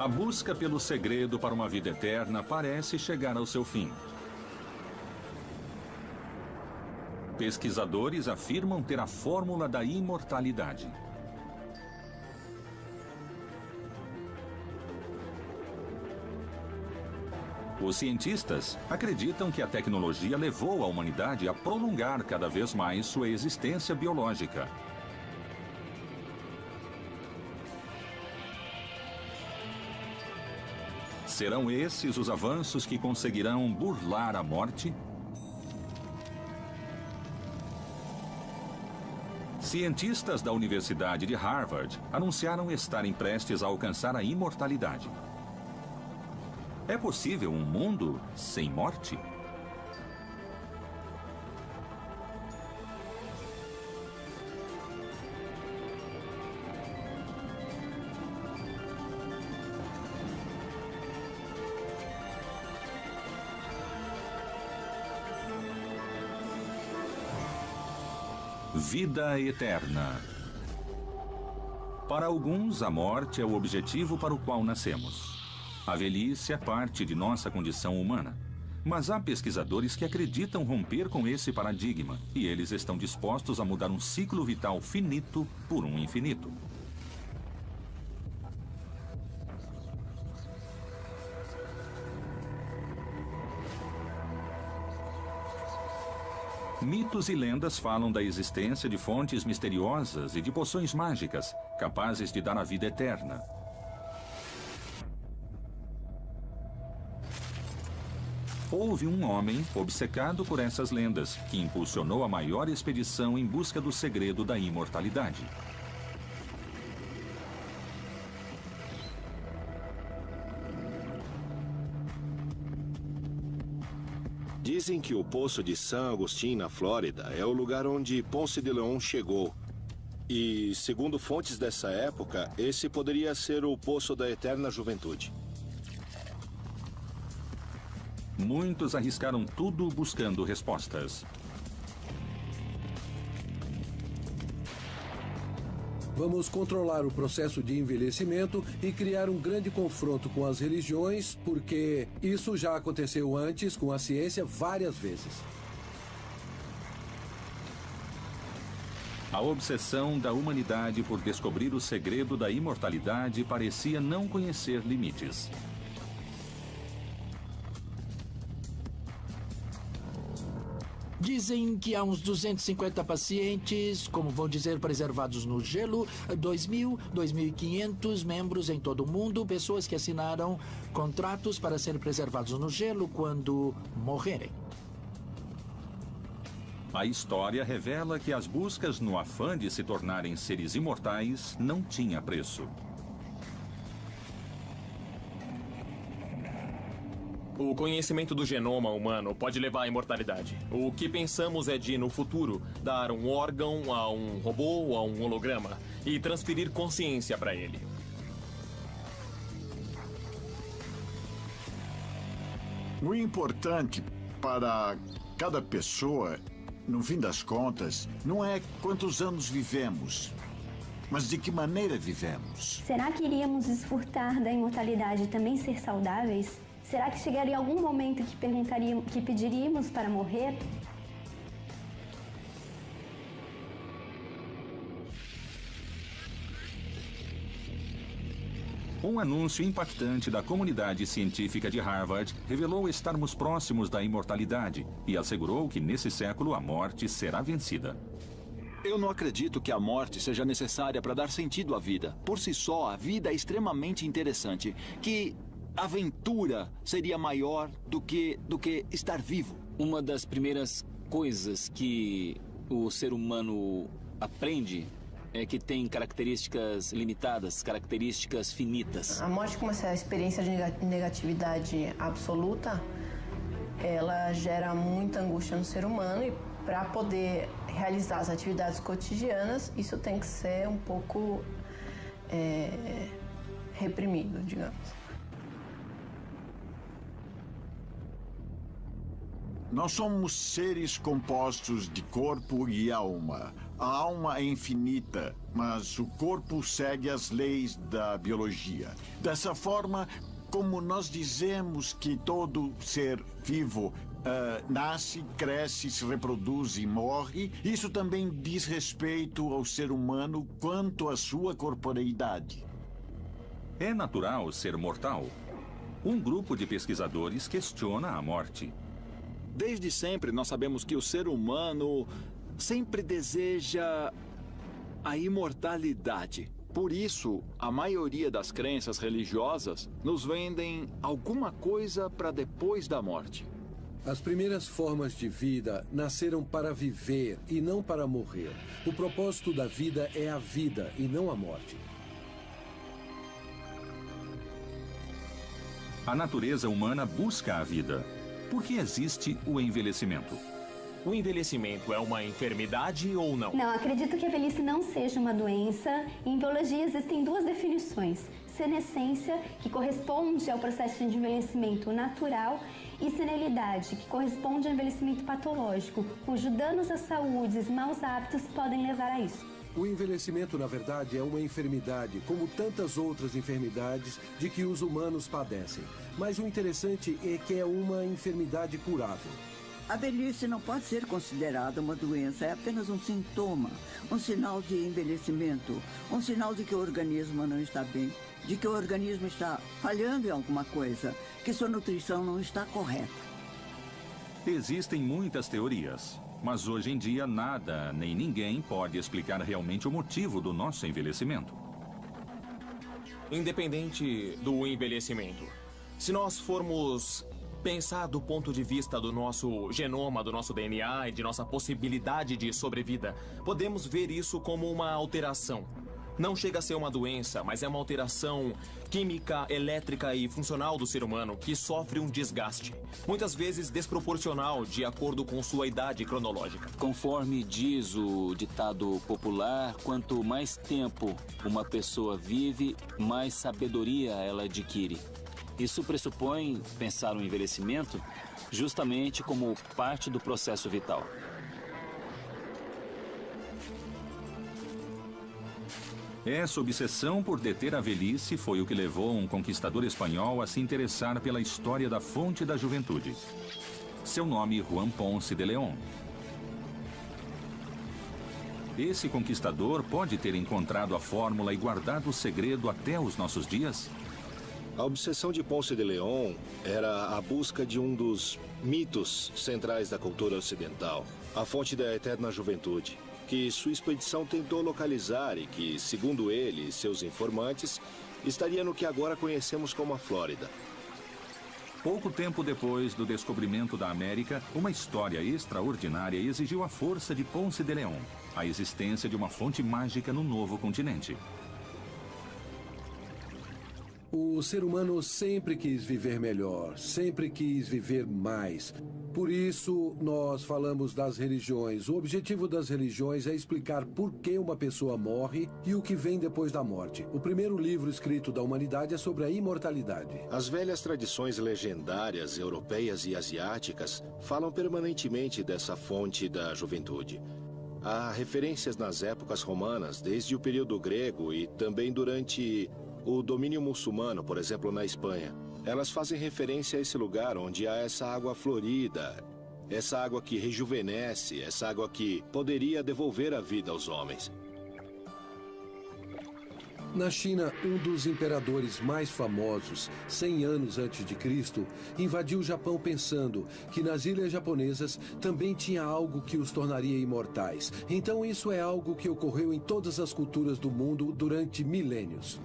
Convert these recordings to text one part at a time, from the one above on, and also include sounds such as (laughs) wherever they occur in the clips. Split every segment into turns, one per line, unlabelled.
A busca pelo segredo para uma vida eterna parece chegar ao seu fim. Pesquisadores afirmam ter a fórmula da imortalidade. Os cientistas acreditam que a tecnologia levou a humanidade a prolongar cada vez mais sua existência biológica. Serão esses os avanços que conseguirão burlar a morte? Cientistas da Universidade de Harvard anunciaram estarem prestes a alcançar a imortalidade. É possível um mundo sem morte? Vida eterna. Para alguns, a morte é o objetivo para o qual nascemos. A velhice é parte de nossa condição humana. Mas há pesquisadores que acreditam romper com esse paradigma e eles estão dispostos a mudar um ciclo vital finito por um infinito. Mitos e lendas falam da existência de fontes misteriosas e de poções mágicas capazes de dar a vida eterna. Houve um homem obcecado por essas lendas que impulsionou a maior expedição em busca do segredo da imortalidade.
Dizem que o Poço de San Agustín, na Flórida, é o lugar onde Ponce de León chegou. E, segundo fontes dessa época, esse poderia ser o Poço da Eterna Juventude.
Muitos arriscaram tudo buscando respostas.
Vamos controlar o processo de envelhecimento e criar um grande confronto com as religiões, porque isso já aconteceu antes com a ciência várias vezes.
A obsessão da humanidade por descobrir o segredo da imortalidade parecia não conhecer limites.
Dizem que há uns 250 pacientes, como vão dizer, preservados no gelo, 2.000, 2.500 membros em todo o mundo, pessoas que assinaram contratos para serem preservados no gelo quando morrerem.
A história revela que as buscas no afã de se tornarem seres imortais não tinha preço.
O conhecimento do genoma humano pode levar à imortalidade. O que pensamos é de, no futuro, dar um órgão a um robô ou a um holograma e transferir consciência para ele.
O importante para cada pessoa, no fim das contas, não é quantos anos vivemos, mas de que maneira vivemos.
Será que iríamos desfrutar da imortalidade e também ser saudáveis? Será que chegaria algum momento que perguntaríamos, que pediríamos para morrer?
Um anúncio impactante da comunidade científica de Harvard revelou estarmos próximos da imortalidade e assegurou que nesse século a morte será vencida.
Eu não acredito que a morte seja necessária para dar sentido à vida. Por si só, a vida é extremamente interessante. Que aventura seria maior do que, do que estar vivo.
Uma das primeiras coisas que o ser humano aprende é que tem características limitadas, características finitas.
A morte, como essa experiência de negatividade absoluta, ela gera muita angústia no ser humano e para poder realizar as atividades cotidianas, isso tem que ser um pouco é, reprimido, digamos.
Nós somos seres compostos de corpo e alma. A alma é infinita, mas o corpo segue as leis da biologia. Dessa forma, como nós dizemos que todo ser vivo Uh, nasce, cresce, se reproduz e morre. Isso também diz respeito ao ser humano quanto à sua corporeidade.
É natural ser mortal. Um grupo de pesquisadores questiona a morte.
Desde sempre nós sabemos que o ser humano sempre deseja a imortalidade. Por isso, a maioria das crenças religiosas nos vendem alguma coisa para depois da morte.
As primeiras formas de vida nasceram para viver e não para morrer. O propósito da vida é a vida e não a morte.
A natureza humana busca a vida. Por que existe o envelhecimento?
O envelhecimento é uma enfermidade ou não?
Não, acredito que a velhice não seja uma doença. Em biologia existem duas definições: senescência, que corresponde ao processo de envelhecimento natural, e senilidade, que corresponde ao envelhecimento patológico, cujo danos à saúde e maus hábitos podem levar a isso.
O envelhecimento, na verdade, é uma enfermidade, como tantas outras enfermidades de que os humanos padecem. Mas o interessante é que é uma enfermidade curável.
A velhice não pode ser considerada uma doença, é apenas um sintoma, um sinal de envelhecimento, um sinal de que o organismo não está bem, de que o organismo está falhando em alguma coisa, que sua nutrição não está correta.
Existem muitas teorias, mas hoje em dia nada nem ninguém pode explicar realmente o motivo do nosso envelhecimento.
Independente do envelhecimento, se nós formos pensar do ponto de vista do nosso genoma, do nosso DNA e de nossa possibilidade de sobrevida, podemos ver isso como uma alteração não chega a ser uma doença, mas é uma alteração química, elétrica e funcional do ser humano que sofre um desgaste, muitas vezes desproporcional de acordo com sua idade cronológica.
Conforme diz o ditado popular, quanto mais tempo uma pessoa vive, mais sabedoria ela adquire. Isso pressupõe pensar o envelhecimento justamente como parte do processo vital.
Essa obsessão por deter a velhice foi o que levou um conquistador espanhol a se interessar pela história da fonte da juventude. Seu nome, Juan Ponce de León. Esse conquistador pode ter encontrado a fórmula e guardado o segredo até os nossos dias?
A obsessão de Ponce de León era a busca de um dos mitos centrais da cultura ocidental, a fonte da eterna juventude que sua expedição tentou localizar e que, segundo ele e seus informantes, estaria no que agora conhecemos como a Flórida.
Pouco tempo depois do descobrimento da América, uma história extraordinária exigiu a força de Ponce de León, a existência de uma fonte mágica no novo continente.
O ser humano sempre quis viver melhor, sempre quis viver mais. Por isso, nós falamos das religiões. O objetivo das religiões é explicar por que uma pessoa morre e o que vem depois da morte. O primeiro livro escrito da humanidade é sobre a imortalidade.
As velhas tradições legendárias europeias e asiáticas falam permanentemente dessa fonte da juventude. Há referências nas épocas romanas, desde o período grego e também durante o domínio muçulmano, por exemplo, na Espanha. Elas fazem referência a esse lugar onde há essa água florida, essa água que rejuvenesce, essa água que poderia devolver a vida aos homens.
Na China, um dos imperadores mais famosos, 100 anos antes de Cristo, invadiu o Japão pensando que nas ilhas japonesas também tinha algo que os tornaria imortais. Então isso é algo que ocorreu em todas as culturas do mundo durante milênios.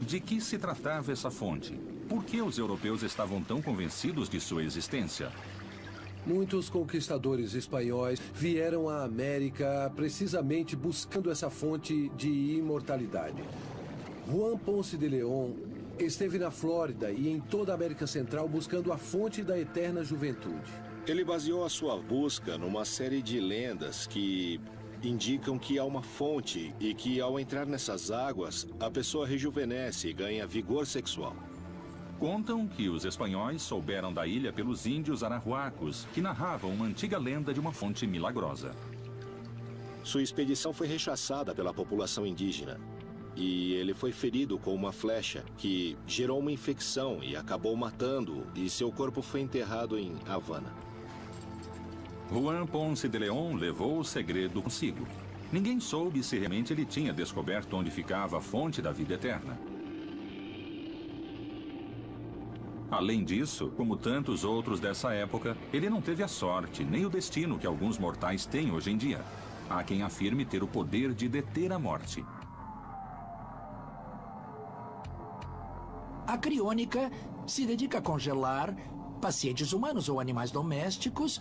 De que se tratava essa fonte? Por que os europeus estavam tão convencidos de sua existência?
Muitos conquistadores espanhóis vieram à América precisamente buscando essa fonte de imortalidade. Juan Ponce de León esteve na Flórida e em toda a América Central buscando a fonte da eterna juventude.
Ele baseou a sua busca numa série de lendas que indicam que há uma fonte e que, ao entrar nessas águas, a pessoa rejuvenesce e ganha vigor sexual.
Contam que os espanhóis souberam da ilha pelos índios arahuacos, que narravam uma antiga lenda de uma fonte milagrosa.
Sua expedição foi rechaçada pela população indígena. E ele foi ferido com uma flecha que gerou uma infecção e acabou matando-o, e seu corpo foi enterrado em Havana.
Juan Ponce de León levou o segredo consigo. Ninguém soube se realmente ele tinha descoberto onde ficava a fonte da vida eterna. Além disso, como tantos outros dessa época, ele não teve a sorte nem o destino que alguns mortais têm hoje em dia. Há quem afirme ter o poder de deter a morte.
A criônica se dedica a congelar pacientes humanos ou animais domésticos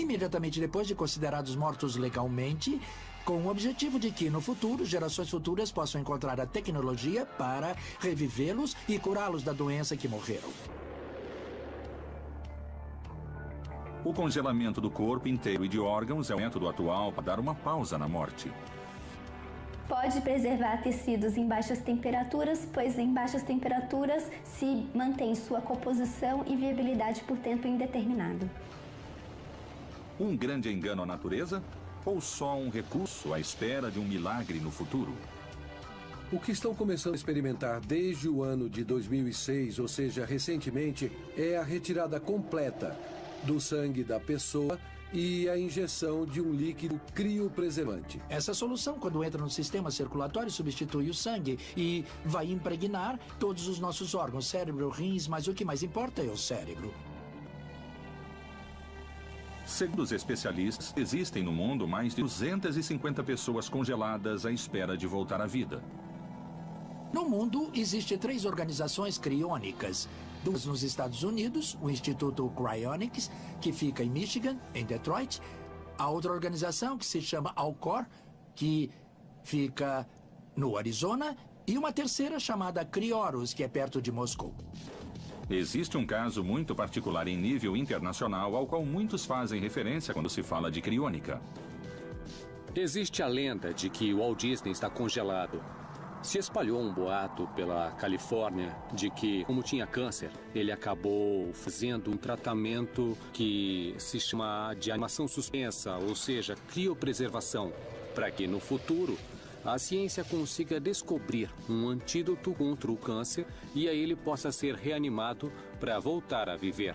imediatamente depois de considerados mortos legalmente, com o objetivo de que, no futuro, gerações futuras possam encontrar a tecnologia para revivê-los e curá-los da doença que morreram.
O congelamento do corpo inteiro e de órgãos é o método atual para dar uma pausa na morte.
Pode preservar tecidos em baixas temperaturas, pois em baixas temperaturas se mantém sua composição e viabilidade por tempo indeterminado.
Um grande engano à natureza? Ou só um recurso à espera de um milagre no futuro?
O que estão começando a experimentar desde o ano de 2006, ou seja, recentemente, é a retirada completa do sangue da pessoa e a injeção de um líquido criopreservante.
Essa solução, quando entra no sistema circulatório, substitui o sangue e vai impregnar todos os nossos órgãos, cérebro, rins, mas o que mais importa é o cérebro.
Segundo os especialistas, existem no mundo mais de 250 pessoas congeladas à espera de voltar à vida.
No mundo, existem três organizações criônicas. Duas nos Estados Unidos, o Instituto Cryonics, que fica em Michigan, em Detroit. A outra organização, que se chama Alcor, que fica no Arizona. E uma terceira chamada Crioros, que é perto de Moscou.
Existe um caso muito particular em nível internacional ao qual muitos fazem referência quando se fala de criônica.
Existe a lenda de que o Walt Disney está congelado se espalhou um boato pela Califórnia de que, como tinha câncer, ele acabou fazendo um tratamento que se chama de animação suspensa, ou seja, criopreservação, para que no futuro a ciência consiga descobrir um antídoto contra o câncer e aí ele possa ser reanimado para voltar a viver.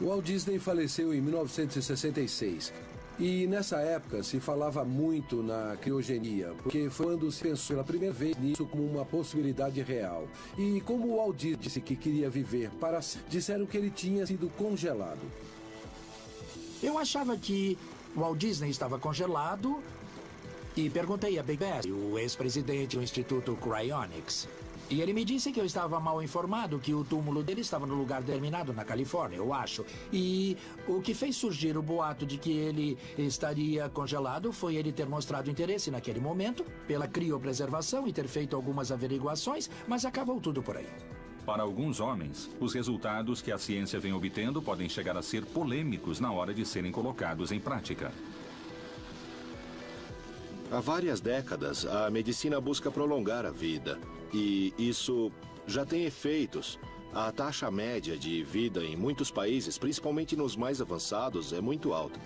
Walt Disney faleceu em 1966 e nessa época se falava muito na criogenia, porque foi quando se pensou pela primeira vez nisso como uma possibilidade real. E como o Aldir disse que queria viver para disseram que ele tinha sido congelado.
Eu achava que o Walt Disney estava congelado e perguntei a Big Bass, o ex-presidente do Instituto Cryonics. E ele me disse que eu estava mal informado, que o túmulo dele estava no lugar determinado na Califórnia, eu acho. E o que fez surgir o boato de que ele estaria congelado foi ele ter mostrado interesse naquele momento pela criopreservação e ter feito algumas averiguações, mas acabou tudo por aí.
Para alguns homens, os resultados que a ciência vem obtendo podem chegar a ser polêmicos na hora de serem colocados em prática.
Há várias décadas, a medicina busca prolongar a vida. E isso já tem efeitos. A taxa média de vida em muitos países, principalmente nos mais avançados, é muito alta.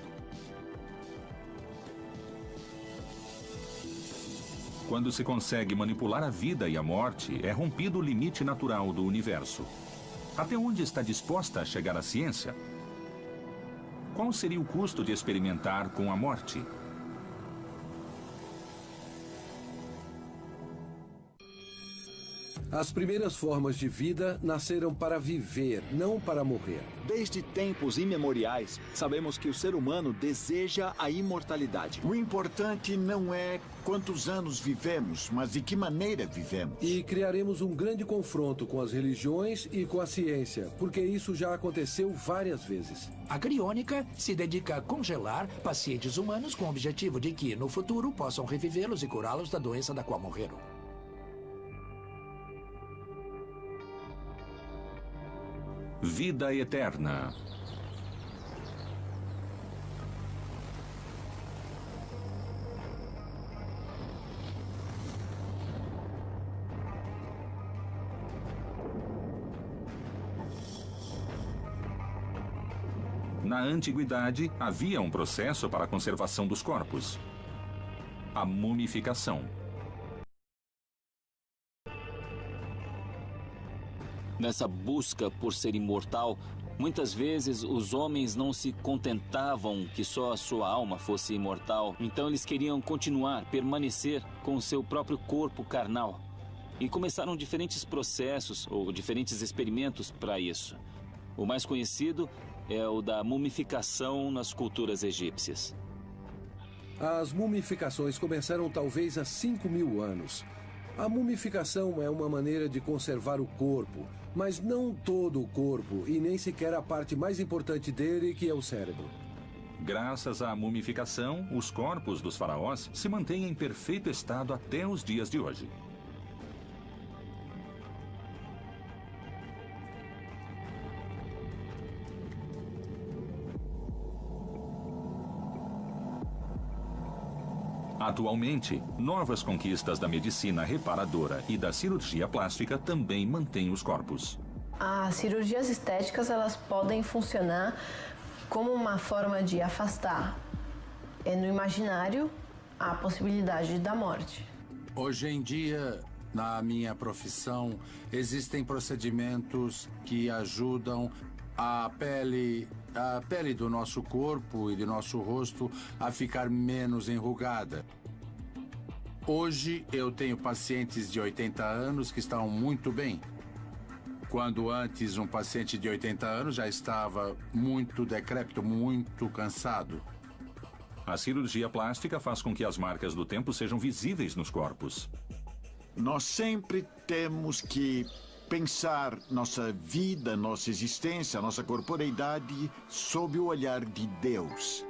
Quando se consegue manipular a vida e a morte, é rompido o limite natural do universo. Até onde está disposta a chegar a ciência? Qual seria o custo de experimentar com a morte?
As primeiras formas de vida nasceram para viver, não para morrer.
Desde tempos imemoriais, sabemos que o ser humano deseja a imortalidade.
O importante não é quantos anos vivemos, mas de que maneira vivemos.
E criaremos um grande confronto com as religiões e com a ciência, porque isso já aconteceu várias vezes.
A criônica se dedica a congelar pacientes humanos com o objetivo de que, no futuro, possam revivê-los e curá-los da doença da qual morreram.
vida eterna. Na antiguidade, havia um processo para a conservação dos corpos. A mumificação.
Nessa busca por ser imortal, muitas vezes os homens não se contentavam que só a sua alma fosse imortal, então eles queriam continuar, permanecer com o seu próprio corpo carnal. E começaram diferentes processos ou diferentes experimentos para isso. O mais conhecido é o da mumificação nas culturas egípcias.
As mumificações começaram talvez há 5 mil anos. A mumificação é uma maneira de conservar o corpo, mas não todo o corpo e nem sequer a parte mais importante dele, que é o cérebro.
Graças à mumificação, os corpos dos faraós se mantêm em perfeito estado até os dias de hoje. Atualmente, novas conquistas da medicina reparadora e da cirurgia plástica também mantêm os corpos.
As cirurgias estéticas elas podem funcionar como uma forma de afastar é no imaginário a possibilidade da morte.
Hoje em dia, na minha profissão, existem procedimentos que ajudam a pele a pele do nosso corpo e do nosso rosto a ficar menos enrugada. Hoje eu tenho pacientes de 80 anos que estão muito bem. Quando antes um paciente de 80 anos já estava muito decrépito, muito cansado.
A cirurgia plástica faz com que as marcas do tempo sejam visíveis nos corpos.
Nós sempre temos que pensar nossa vida, nossa existência, nossa corporeidade sob o olhar de Deus.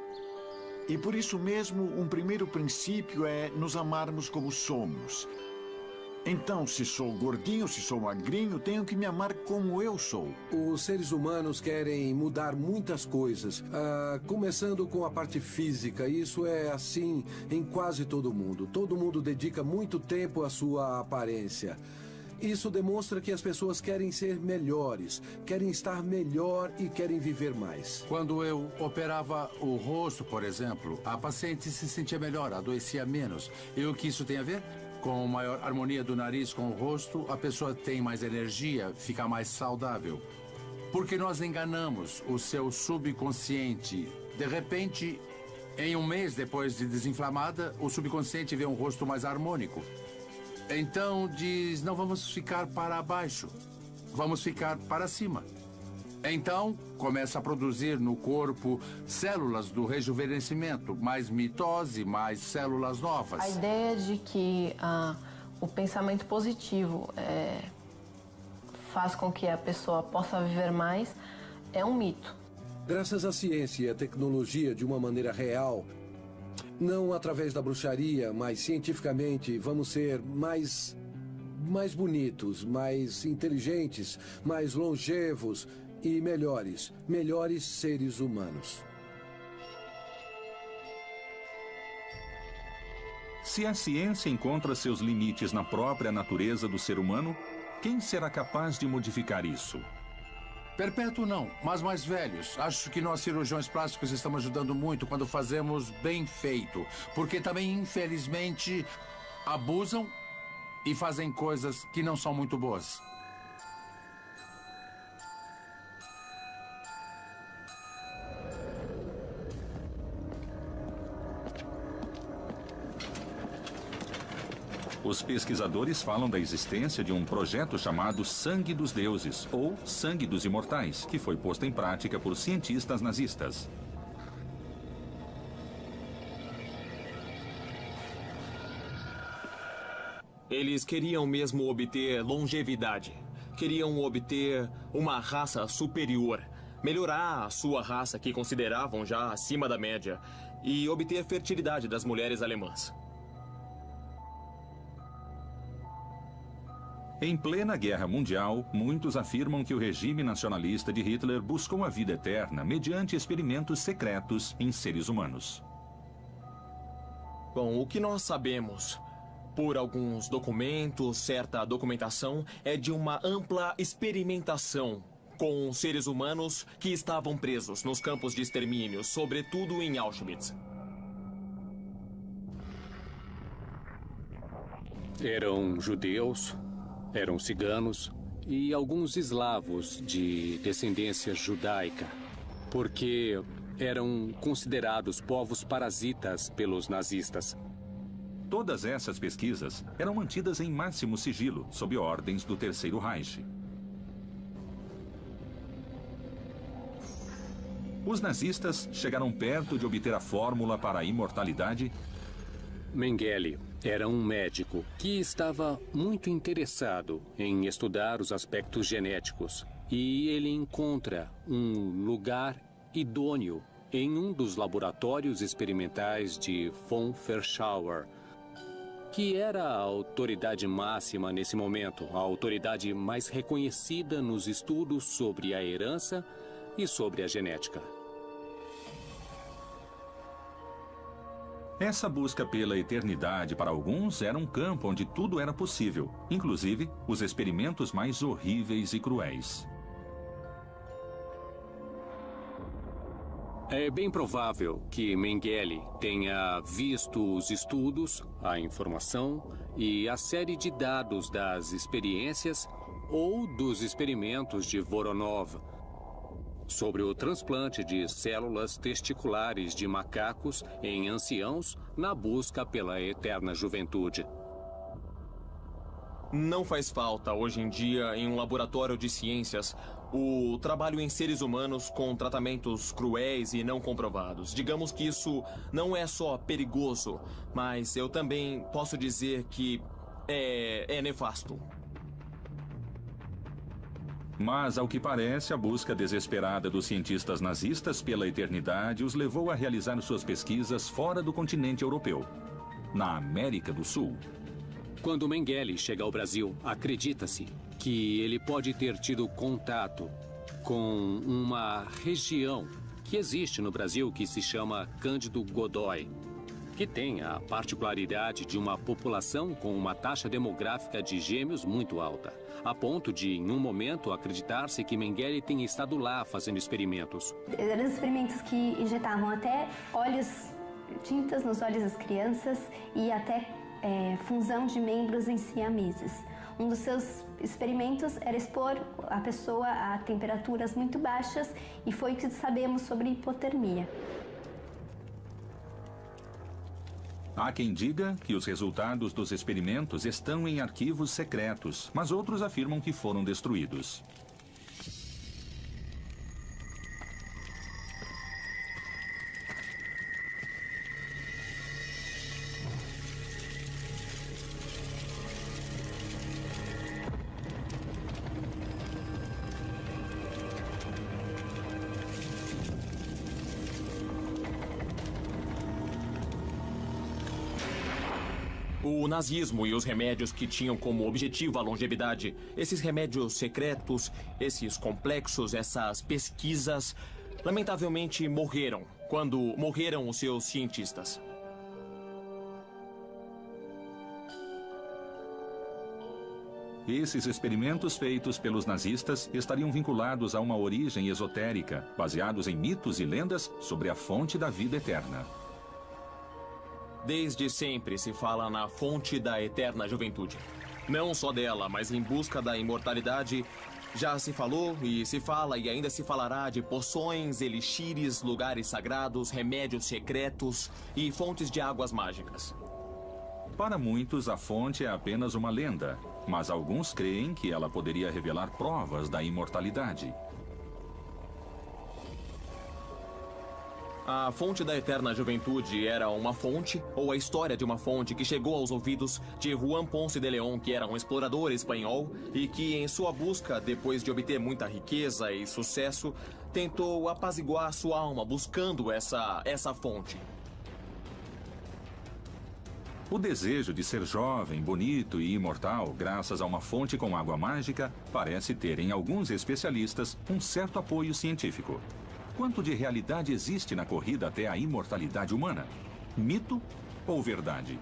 E por isso mesmo, um primeiro princípio é nos amarmos como somos. Então, se sou gordinho, se sou magrinho, tenho que me amar como eu sou.
Os seres humanos querem mudar muitas coisas, ah, começando com a parte física. Isso é assim em quase todo mundo. Todo mundo dedica muito tempo à sua aparência. Isso demonstra que as pessoas querem ser melhores, querem estar melhor e querem viver mais.
Quando eu operava o rosto, por exemplo, a paciente se sentia melhor, adoecia menos. E o que isso tem a ver? Com maior harmonia do nariz com o rosto, a pessoa tem mais energia, fica mais saudável. Porque nós enganamos o seu subconsciente. De repente, em um mês depois de desinflamada, o subconsciente vê um rosto mais harmônico. Então diz: não vamos ficar para baixo, vamos ficar para cima. Então começa a produzir no corpo células do rejuvenescimento, mais mitose, mais células novas.
A ideia de que ah, o pensamento positivo é, faz com que a pessoa possa viver mais é um mito.
Graças à ciência e à tecnologia de uma maneira real, não através da bruxaria, mas cientificamente, vamos ser mais. mais bonitos, mais inteligentes, mais longevos e melhores. Melhores seres humanos.
Se a ciência encontra seus limites na própria natureza do ser humano, quem será capaz de modificar isso?
Perpétuo não, mas mais velhos. Acho que nós cirurgiões plásticos estamos ajudando muito quando fazemos bem feito. Porque também, infelizmente, abusam e fazem coisas que não são muito boas.
Os pesquisadores falam da existência de um projeto chamado Sangue dos Deuses, ou Sangue dos Imortais, que foi posto em prática por cientistas nazistas.
Eles queriam mesmo obter longevidade. Queriam obter uma raça superior. Melhorar a sua raça, que consideravam já acima da média. E obter fertilidade das mulheres alemãs.
Em plena Guerra Mundial, muitos afirmam que o regime nacionalista de Hitler buscou a vida eterna mediante experimentos secretos em seres humanos.
Bom, o que nós sabemos por alguns documentos, certa documentação, é de uma ampla experimentação com seres humanos que estavam presos nos campos de extermínio, sobretudo em Auschwitz.
Eram judeus, eram ciganos e alguns eslavos de descendência judaica, porque eram considerados povos parasitas pelos nazistas.
Todas essas pesquisas eram mantidas em máximo sigilo, sob ordens do Terceiro Reich. Os nazistas chegaram perto de obter a fórmula para a imortalidade?
Mengele era um médico que estava muito interessado em estudar os aspectos genéticos e ele encontra um lugar idôneo em um dos laboratórios experimentais de von Verschauer, que era a autoridade máxima nesse momento, a autoridade mais reconhecida nos estudos sobre a herança e sobre a genética.
Essa busca pela eternidade para alguns era um campo onde tudo era possível, inclusive os experimentos mais horríveis e cruéis.
É bem provável que Mengele tenha visto os estudos, a informação e a série de dados das experiências ou dos experimentos de Voronov sobre o transplante de células testiculares de macacos em anciãos na busca pela eterna juventude.
Não faz falta, hoje em dia, em um laboratório de ciências, o trabalho em seres humanos com tratamentos cruéis e não comprovados. Digamos que isso não é só perigoso, mas eu também posso dizer que é, é nefasto.
Mas, ao que parece, a busca desesperada dos cientistas nazistas pela eternidade os levou a realizar suas pesquisas fora do continente europeu, na América do Sul.
Quando Mengele chega ao Brasil, acredita-se que ele pode ter tido contato com uma região que existe no Brasil que se chama Cândido Godói, que tem a particularidade de uma população com uma taxa demográfica de gêmeos muito alta, a ponto de, em um momento, acreditar-se que Mengele tenha estado lá fazendo experimentos.
Eram experimentos que injetavam até óleos, tintas nos olhos das crianças e até é, função de membros em siameses. Um dos seus experimentos era expor a pessoa a temperaturas muito baixas e foi o que sabemos sobre hipotermia.
Há quem diga que os resultados dos experimentos estão em arquivos secretos, mas outros afirmam que foram destruídos.
Nazismo e os remédios que tinham como objetivo a longevidade, esses remédios secretos, esses complexos, essas pesquisas, lamentavelmente morreram quando morreram os seus cientistas.
Esses experimentos feitos pelos nazistas estariam vinculados a uma origem esotérica, baseados em mitos e lendas sobre a fonte da vida eterna.
Desde sempre se fala na fonte da eterna juventude. Não só dela, mas em busca da imortalidade, já se falou e se fala e ainda se falará de poções, elixires, lugares sagrados, remédios secretos e fontes de águas mágicas.
Para muitos, a fonte é apenas uma lenda, mas alguns creem que ela poderia revelar provas da imortalidade.
A fonte da eterna juventude era uma fonte, ou a história de uma fonte que chegou aos ouvidos de Juan Ponce de León, que era um explorador espanhol e que, em sua busca, depois de obter muita riqueza e sucesso, tentou apaziguar sua alma buscando essa, essa fonte.
O desejo de ser jovem, bonito e imortal, graças a uma fonte com água mágica, parece ter em alguns especialistas um certo apoio científico. Quanto de realidade existe na corrida até a imortalidade humana? Mito ou verdade?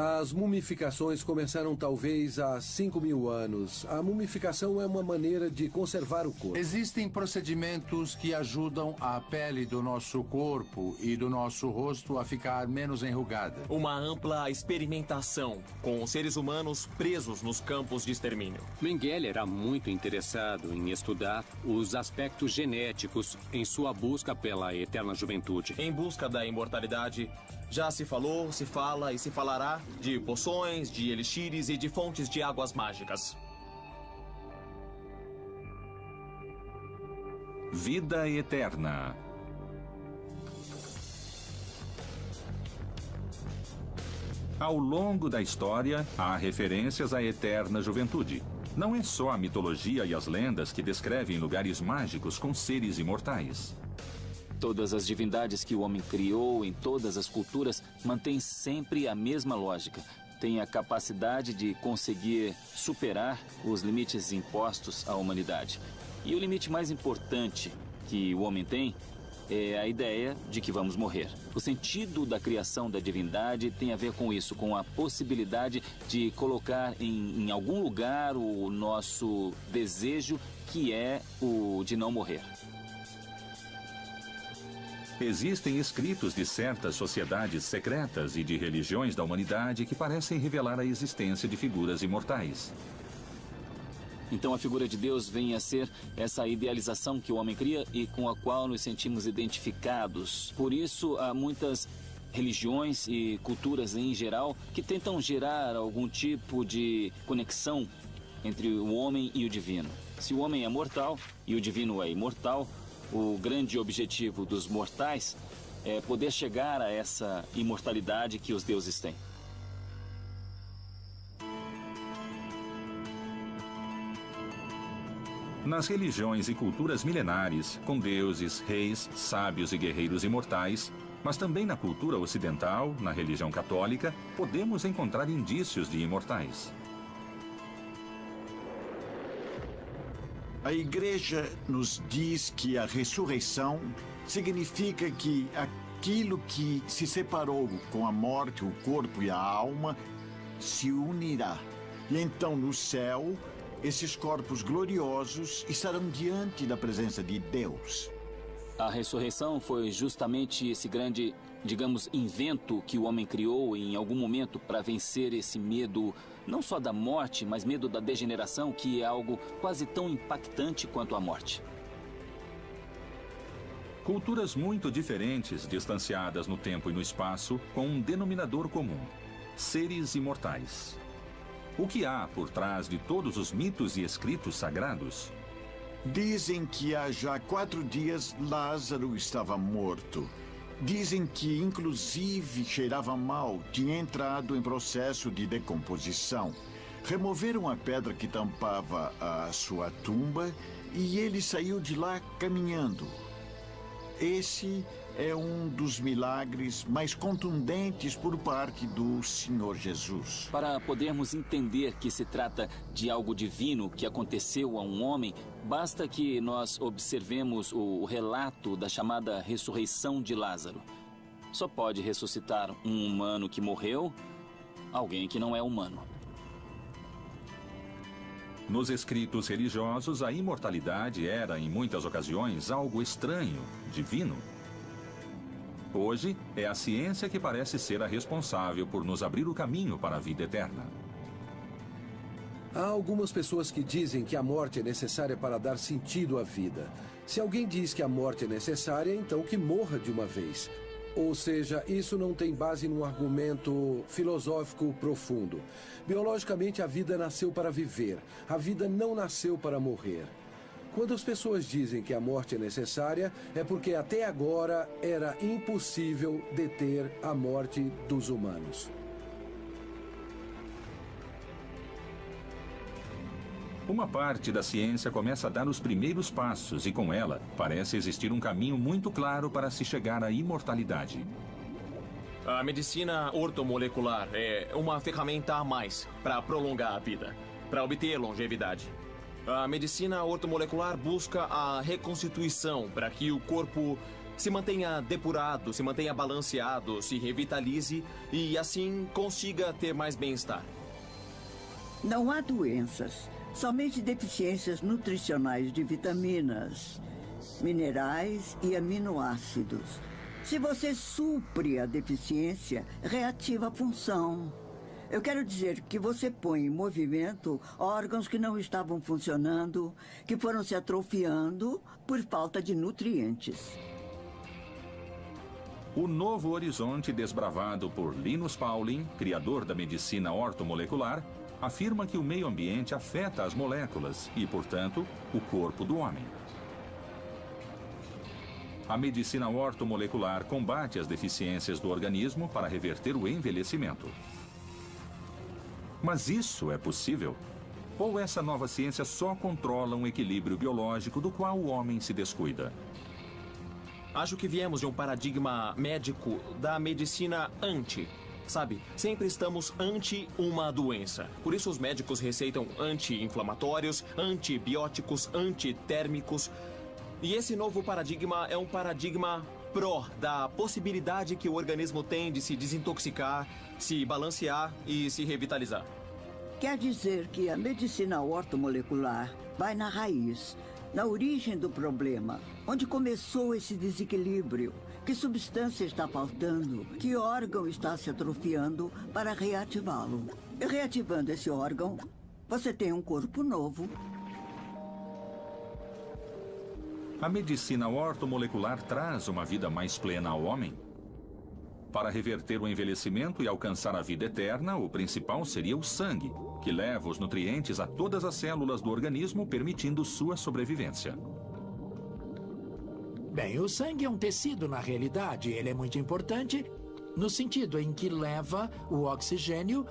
As mumificações começaram talvez há 5 mil anos. A mumificação é uma maneira de conservar o corpo.
Existem procedimentos que ajudam a pele do nosso corpo e do nosso rosto a ficar menos enrugada.
Uma ampla experimentação com seres humanos presos nos campos de extermínio.
Mengele era muito interessado em estudar os aspectos genéticos em sua busca pela eterna juventude.
Em busca da imortalidade, já se falou, se fala e se falará de poções, de elixires e de fontes de águas mágicas.
Vida eterna. Ao longo da história, há referências à eterna juventude. Não é só a mitologia e as lendas que descrevem lugares mágicos com seres imortais.
Todas as divindades que o homem criou em todas as culturas mantêm sempre a mesma lógica. Tem a capacidade de conseguir superar os limites impostos à humanidade. E o limite mais importante que o homem tem é a ideia de que vamos morrer. O sentido da criação da divindade tem a ver com isso, com a possibilidade de colocar em, em algum lugar o nosso desejo, que é o de não morrer.
Existem escritos de certas sociedades secretas e de religiões da humanidade que parecem revelar a existência de figuras imortais.
Então a figura de Deus vem a ser essa idealização que o homem cria e com a qual nos sentimos identificados. Por isso há muitas religiões e culturas em geral que tentam gerar algum tipo de conexão entre o homem e o divino. Se o homem é mortal e o divino é imortal, o grande objetivo dos mortais é poder chegar a essa imortalidade que os deuses têm.
Nas religiões e culturas milenares, com deuses, reis, sábios e guerreiros imortais, mas também na cultura ocidental, na religião católica, podemos encontrar indícios de imortais.
A igreja nos diz que a ressurreição significa que aquilo que se separou com a morte, o corpo e a alma, se unirá. E então no céu, esses corpos gloriosos estarão diante da presença de Deus.
A ressurreição foi justamente esse grande, digamos, invento que o homem criou em algum momento para vencer esse medo não só da morte, mas medo da degeneração, que é algo quase tão impactante quanto a morte.
Culturas muito diferentes, distanciadas no tempo e no espaço, com um denominador comum: seres imortais. O que há por trás de todos os mitos e escritos sagrados?
Dizem que há já quatro dias Lázaro estava morto. Dizem que, inclusive, cheirava mal, tinha entrado em processo de decomposição. Removeram a pedra que tampava a sua tumba e ele saiu de lá caminhando. Esse é um dos milagres mais contundentes por parte do Senhor Jesus.
Para podermos entender que se trata de algo divino que aconteceu a um homem, basta que nós observemos o relato da chamada ressurreição de Lázaro. Só pode ressuscitar um humano que morreu, alguém que não é humano.
Nos escritos religiosos, a imortalidade era, em muitas ocasiões, algo estranho, divino. Hoje, é a ciência que parece ser a responsável por nos abrir o caminho para a vida eterna.
Há algumas pessoas que dizem que a morte é necessária para dar sentido à vida. Se alguém diz que a morte é necessária, então que morra de uma vez. Ou seja, isso não tem base num argumento filosófico profundo. Biologicamente, a vida nasceu para viver. A vida não nasceu para morrer. Quando as pessoas dizem que a morte é necessária, é porque até agora era impossível deter a morte dos humanos.
Uma parte da ciência começa a dar os primeiros passos e, com ela, parece existir um caminho muito claro para se chegar à imortalidade.
A medicina ortomolecular é uma ferramenta a mais para prolongar a vida, para obter longevidade. A medicina ortomolecular busca a reconstituição para que o corpo se mantenha depurado, se mantenha balanceado, se revitalize e assim consiga ter mais bem-estar.
Não há doenças, somente deficiências nutricionais de vitaminas, minerais e aminoácidos. Se você supre a deficiência, reativa a função. Eu quero dizer que você põe em movimento órgãos que não estavam funcionando, que foram se atrofiando por falta de nutrientes.
O novo horizonte desbravado por Linus Pauling, criador da medicina ortomolecular, afirma que o meio ambiente afeta as moléculas e, portanto, o corpo do homem. A medicina ortomolecular combate as deficiências do organismo para reverter o envelhecimento. Mas isso é possível? Ou essa nova ciência só controla um equilíbrio biológico do qual o homem se descuida?
Acho que viemos de um paradigma médico da medicina anti. Sabe, sempre estamos ante uma doença. Por isso os médicos receitam anti-inflamatórios, antibióticos, antitérmicos. E esse novo paradigma é um paradigma pró da possibilidade que o organismo tem de se desintoxicar, se balancear e se revitalizar.
Quer dizer que a medicina ortomolecular vai na raiz, na origem do problema, onde começou esse desequilíbrio. Que substância está faltando? Que órgão está se atrofiando para reativá-lo? Reativando esse órgão, você tem um corpo novo,
A medicina ortomolecular traz uma vida mais plena ao homem? Para reverter o envelhecimento e alcançar a vida eterna, o principal seria o sangue, que leva os nutrientes a todas as células do organismo, permitindo sua sobrevivência.
Bem, o sangue é um tecido na realidade. Ele é muito importante no sentido em que leva o oxigênio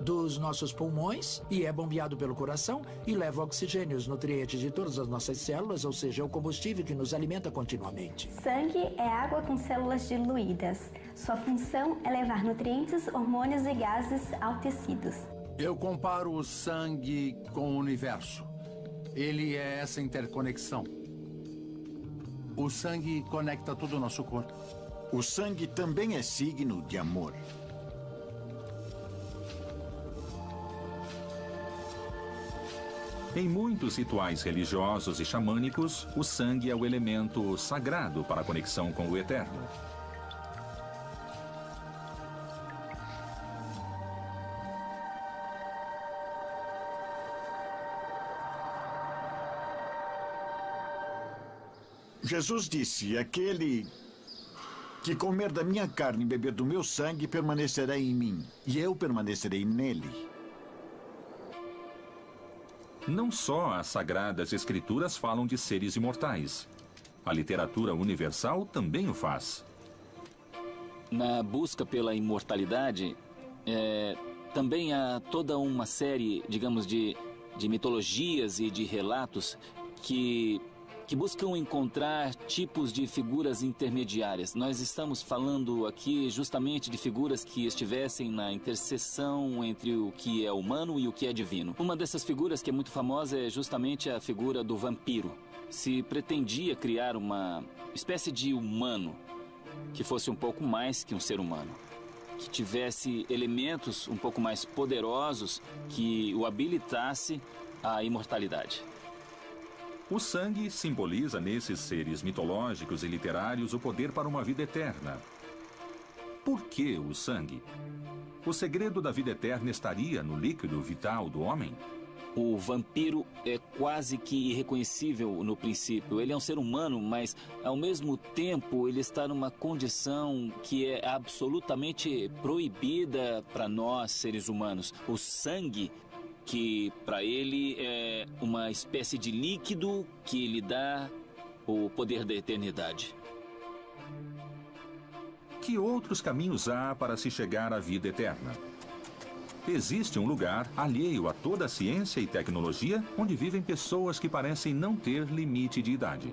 dos nossos pulmões e é bombeado pelo coração e leva oxigênio, os nutrientes de todas as nossas células, ou seja, é o combustível que nos alimenta continuamente.
Sangue é água com células diluídas. Sua função é levar nutrientes, hormônios e gases ao tecidos.
Eu comparo o sangue com o universo. Ele é essa interconexão. O sangue conecta todo o nosso corpo.
O sangue também é signo de amor.
Em muitos rituais religiosos e xamânicos, o sangue é o elemento sagrado para a conexão com o eterno.
Jesus disse: Aquele que comer da minha carne e beber do meu sangue permanecerá em mim, e eu permanecerei nele.
Não só as sagradas escrituras falam de seres imortais. A literatura universal também o faz.
Na busca pela imortalidade, é, também há toda uma série, digamos, de, de mitologias e de relatos que que buscam encontrar tipos de figuras intermediárias. Nós estamos falando aqui justamente de figuras que estivessem na interseção entre o que é humano e o que é divino. Uma dessas figuras que é muito famosa é justamente a figura do vampiro. Se pretendia criar uma espécie de humano que fosse um pouco mais que um ser humano que tivesse elementos um pouco mais poderosos que o habilitasse à imortalidade.
O sangue simboliza nesses seres mitológicos e literários o poder para uma vida eterna. Por que o sangue? O segredo da vida eterna estaria no líquido vital do homem?
O vampiro é quase que irreconhecível no princípio. Ele é um ser humano, mas ao mesmo tempo ele está numa condição que é absolutamente proibida para nós, seres humanos. O sangue que para ele é uma espécie de líquido que lhe dá o poder da eternidade.
Que outros caminhos há para se chegar à vida eterna? Existe um lugar alheio a toda a ciência e tecnologia onde vivem pessoas que parecem não ter limite de idade.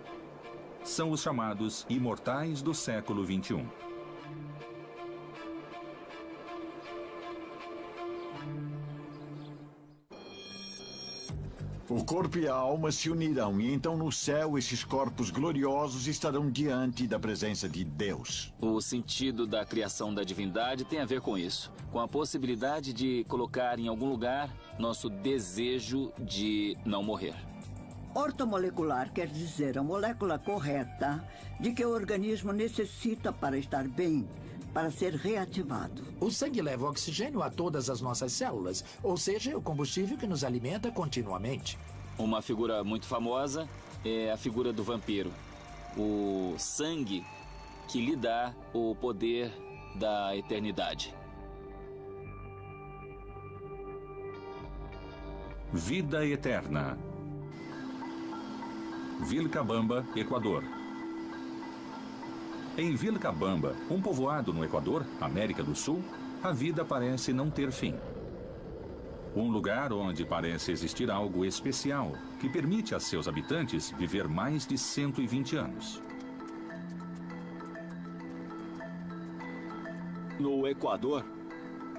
São os chamados imortais do século XXI.
O corpo e a alma se unirão, e então no céu esses corpos gloriosos estarão diante da presença de Deus.
O sentido da criação da divindade tem a ver com isso com a possibilidade de colocar em algum lugar nosso desejo de não morrer.
Ortomolecular quer dizer a molécula correta de que o organismo necessita para estar bem, para ser reativado.
O sangue leva oxigênio a todas as nossas células, ou seja, é o combustível que nos alimenta continuamente.
Uma figura muito famosa é a figura do vampiro. O sangue que lhe dá o poder da eternidade.
Vida Eterna. Vilcabamba, Equador. Em Vilcabamba, um povoado no Equador, América do Sul, a vida parece não ter fim. Um lugar onde parece existir algo especial que permite a seus habitantes viver mais de 120 anos.
No Equador,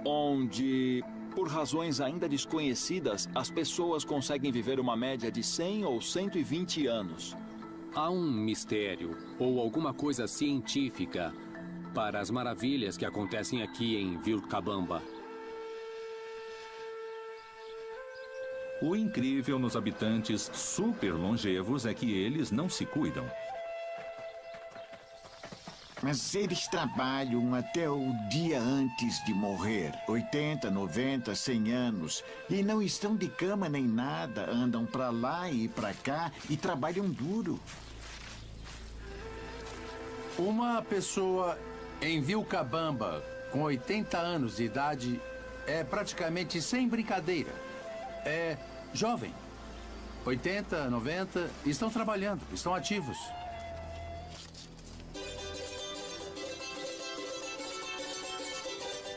onde por razões ainda desconhecidas, as pessoas conseguem viver uma média de 100 ou 120 anos.
Há um mistério ou alguma coisa científica para as maravilhas que acontecem aqui em Vilcabamba.
O incrível nos habitantes super longevos é que eles não se cuidam.
Mas eles trabalham até o dia antes de morrer 80, 90, 100 anos. E não estão de cama nem nada. Andam para lá e para cá e trabalham duro.
Uma pessoa em Vilcabamba com 80 anos de idade é praticamente sem brincadeira. É jovem. 80, 90, estão trabalhando, estão ativos.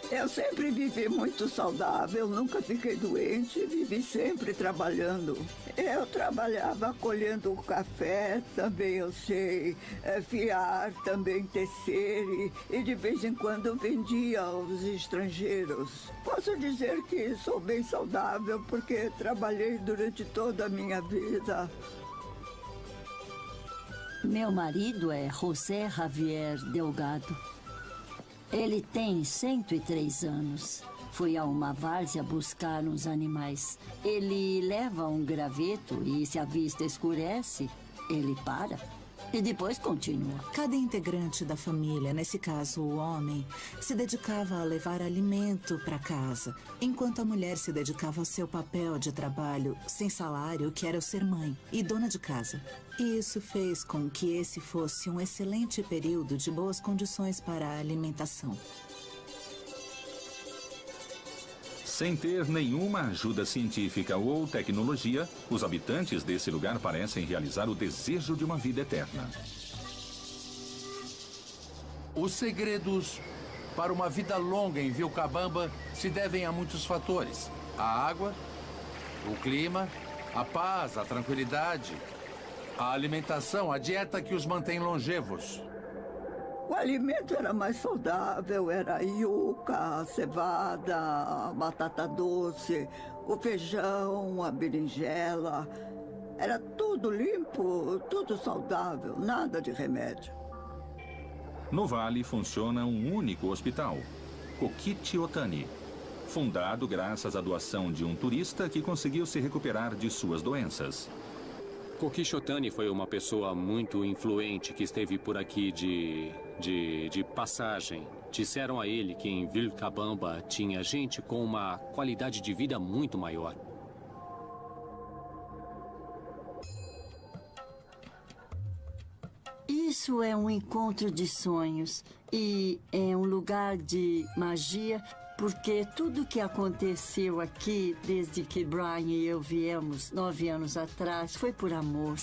Eu sempre vivi muito saudável, nunca fiquei doente, vivi sempre trabalhando. Eu trabalhava colhendo café, também eu sei é, fiar, também tecer e, e de vez em quando vendia aos estrangeiros. Posso dizer que sou bem saudável porque trabalhei durante toda a minha vida.
Meu marido é José Javier Delgado. Ele tem 103 anos. Foi a uma várzea buscar uns animais. Ele leva um graveto e se a vista escurece, ele para e depois continua.
Cada integrante da família, nesse caso o homem, se dedicava a levar alimento para casa, enquanto a mulher se dedicava ao seu papel de trabalho sem salário, que era o ser mãe e dona de casa. E isso fez com que esse fosse um excelente período de boas condições para a alimentação.
Sem ter nenhuma ajuda científica ou tecnologia, os habitantes desse lugar parecem realizar o desejo de uma vida eterna.
Os segredos para uma vida longa em Vilcabamba se devem a muitos fatores: a água, o clima, a paz, a tranquilidade, a alimentação, a dieta que os mantém longevos.
O alimento era mais saudável, era yuca, a cevada, batata doce, o feijão, a berinjela. Era tudo limpo, tudo saudável, nada de remédio.
No Vale funciona um único hospital, Kokichi Otani, fundado graças à doação de um turista que conseguiu se recuperar de suas doenças.
Kokishotani foi uma pessoa muito influente que esteve por aqui de, de, de passagem. Disseram a ele que em Vilcabamba tinha gente com uma qualidade de vida muito maior.
Isso é um encontro de sonhos e é um lugar de magia porque tudo que aconteceu aqui, desde que Brian e eu viemos nove anos atrás, foi por amor.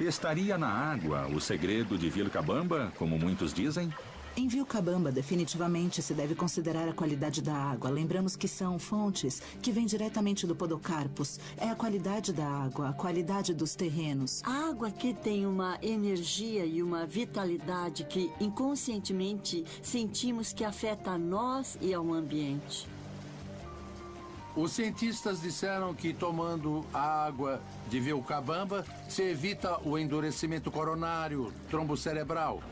Estaria na água o segredo de Vilcabamba, como muitos dizem?
Em Vilcabamba, definitivamente se deve considerar a qualidade da água. Lembramos que são fontes que vêm diretamente do Podocarpus. É a qualidade da água, a qualidade dos terrenos.
A água aqui tem uma energia e uma vitalidade que inconscientemente sentimos que afeta a nós e ao ambiente.
Os cientistas disseram que tomando a água de Vilcabamba se evita o endurecimento coronário, trombo cerebral.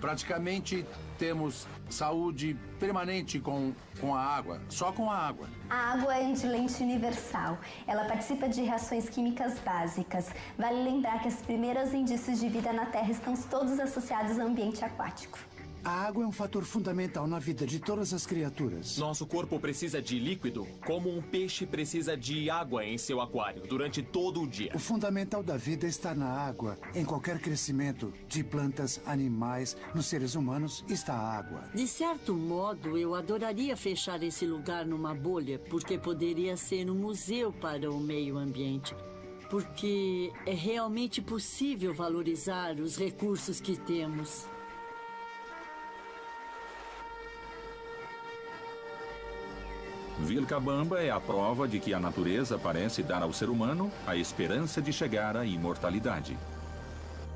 Praticamente temos saúde permanente com, com a água, só com a água.
A água é antilente universal. Ela participa de reações químicas básicas. Vale lembrar que os primeiros indícios de vida na Terra estão todos associados ao ambiente aquático.
A água é um fator fundamental na vida de todas as criaturas.
Nosso corpo precisa de líquido, como um peixe precisa de água em seu aquário durante todo o dia.
O fundamental da vida está na água. Em qualquer crescimento de plantas, animais, nos seres humanos está a água.
De certo modo, eu adoraria fechar esse lugar numa bolha, porque poderia ser um museu para o meio ambiente. Porque é realmente possível valorizar os recursos que temos.
Vilcabamba é a prova de que a natureza parece dar ao ser humano a esperança de chegar à imortalidade.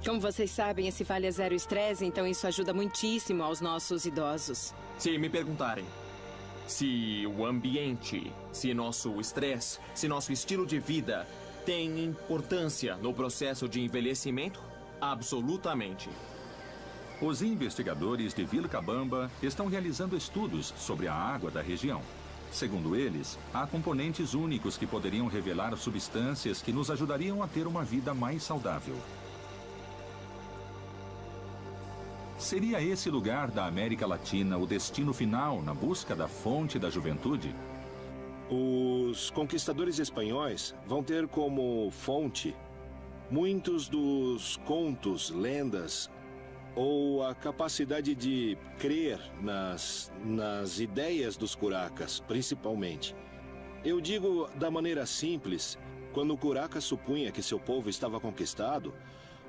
Como vocês sabem, esse vale é zero estresse, então isso ajuda muitíssimo aos nossos idosos.
Se me perguntarem se o ambiente, se nosso estresse, se nosso estilo de vida tem importância no processo de envelhecimento, absolutamente.
Os investigadores de Vilcabamba estão realizando estudos sobre a água da região. Segundo eles, há componentes únicos que poderiam revelar substâncias que nos ajudariam a ter uma vida mais saudável. Seria esse lugar da América Latina o destino final na busca da fonte da juventude?
Os conquistadores espanhóis vão ter como fonte muitos dos contos, lendas ou a capacidade de crer nas, nas ideias dos curacas, principalmente. Eu digo da maneira simples, quando o curaca supunha que seu povo estava conquistado,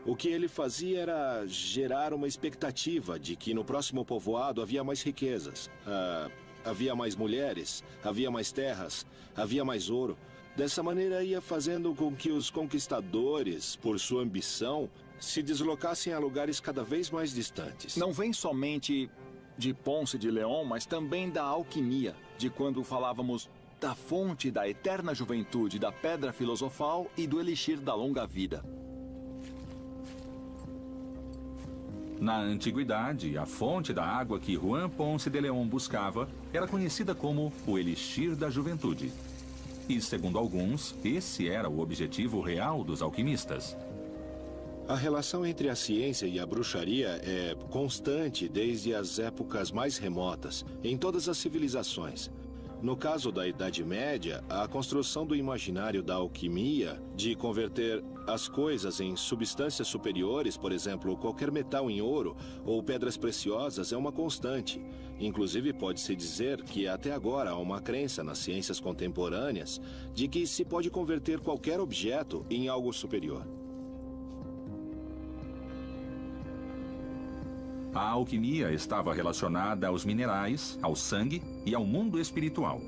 o que ele fazia era gerar uma expectativa de que no próximo povoado havia mais riquezas, uh, havia mais mulheres, havia mais terras, havia mais ouro. Dessa maneira ia fazendo com que os conquistadores, por sua ambição, se deslocassem a lugares cada vez mais distantes.
Não vem somente de Ponce de León, mas também da alquimia, de quando falávamos da fonte da eterna juventude, da pedra filosofal e do elixir da longa vida.
Na antiguidade, a fonte da água que Juan Ponce de León buscava era conhecida como o elixir da juventude. E, segundo alguns, esse era o objetivo real dos alquimistas.
A relação entre a ciência e a bruxaria é constante desde as épocas mais remotas, em todas as civilizações. No caso da Idade Média, a construção do imaginário da alquimia, de converter as coisas em substâncias superiores, por exemplo, qualquer metal em ouro ou pedras preciosas, é uma constante. Inclusive, pode-se dizer que até agora há uma crença nas ciências contemporâneas de que se pode converter qualquer objeto em algo superior.
A alquimia estava relacionada aos minerais, ao sangue e ao mundo espiritual.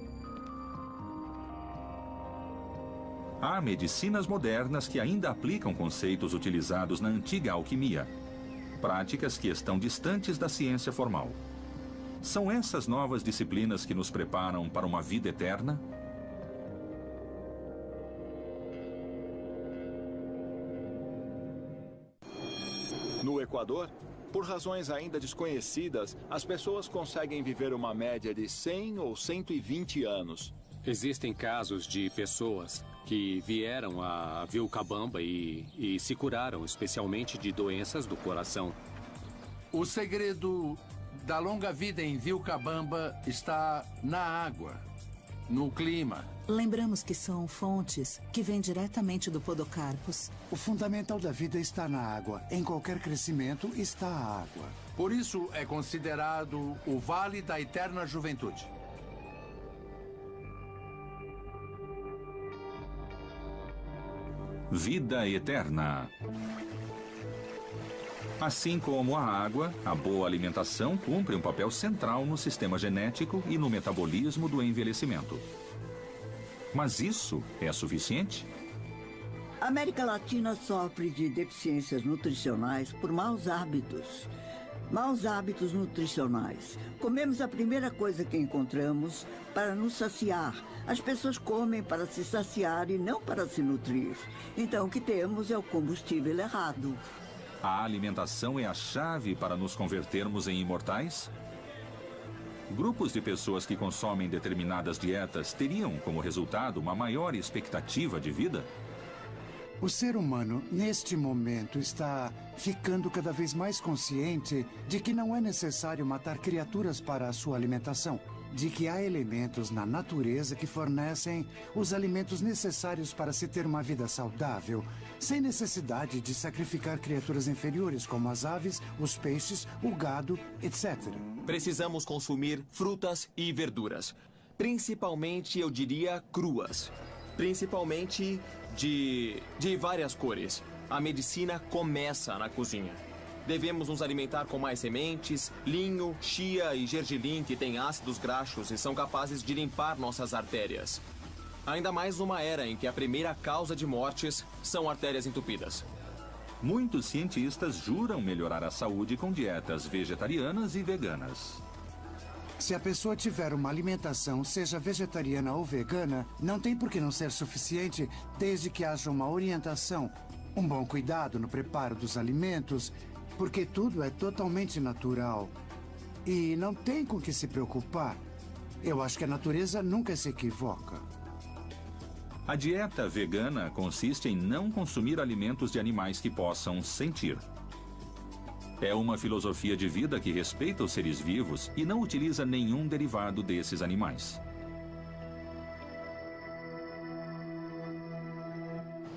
Há medicinas modernas que ainda aplicam conceitos utilizados na antiga alquimia, práticas que estão distantes da ciência formal. São essas novas disciplinas que nos preparam para uma vida eterna?
No Equador, por razões ainda desconhecidas, as pessoas conseguem viver uma média de 100 ou 120 anos.
Existem casos de pessoas que vieram a Vilcabamba e, e se curaram, especialmente de doenças do coração.
O segredo da longa vida em Vilcabamba está na água, no clima.
Lembramos que são fontes que vêm diretamente do Podocarpus.
O fundamental da vida está na água. Em qualquer crescimento está a água.
Por isso é considerado o Vale da Eterna Juventude.
Vida eterna. Assim como a água, a boa alimentação cumpre um papel central no sistema genético e no metabolismo do envelhecimento. Mas isso é suficiente?
A América Latina sofre de deficiências nutricionais por maus hábitos. Maus hábitos nutricionais. Comemos a primeira coisa que encontramos para nos saciar. As pessoas comem para se saciar e não para se nutrir. Então o que temos é o combustível errado.
A alimentação é a chave para nos convertermos em imortais? Grupos de pessoas que consomem determinadas dietas teriam como resultado uma maior expectativa de vida?
O ser humano, neste momento, está ficando cada vez mais consciente de que não é necessário matar criaturas para a sua alimentação. De que há elementos na natureza que fornecem os alimentos necessários para se ter uma vida saudável, sem necessidade de sacrificar criaturas inferiores como as aves, os peixes, o gado, etc.
Precisamos consumir frutas e verduras. Principalmente, eu diria, cruas. Principalmente de, de várias cores. A medicina começa na cozinha. Devemos nos alimentar com mais sementes, linho, chia e gergelim que têm ácidos graxos e são capazes de limpar nossas artérias. Ainda mais numa era em que a primeira causa de mortes são artérias entupidas.
Muitos cientistas juram melhorar a saúde com dietas vegetarianas e veganas.
Se a pessoa tiver uma alimentação, seja vegetariana ou vegana, não tem por que não ser suficiente desde que haja uma orientação, um bom cuidado no preparo dos alimentos, porque tudo é totalmente natural. E não tem com que se preocupar. Eu acho que a natureza nunca se equivoca.
A dieta vegana consiste em não consumir alimentos de animais que possam sentir. É uma filosofia de vida que respeita os seres vivos e não utiliza nenhum derivado desses animais.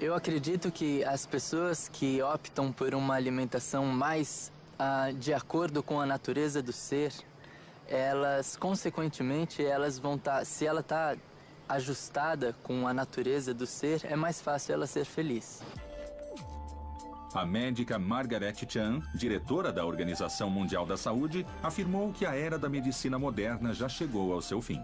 Eu acredito que as pessoas que optam por uma alimentação mais ah, de acordo com a natureza do ser, elas, consequentemente, elas vão estar, tá, se ela está ajustada com a natureza do ser, é mais fácil ela ser feliz.
A médica Margaret Chan, diretora da Organização Mundial da Saúde, afirmou que a era da medicina moderna já chegou ao seu fim.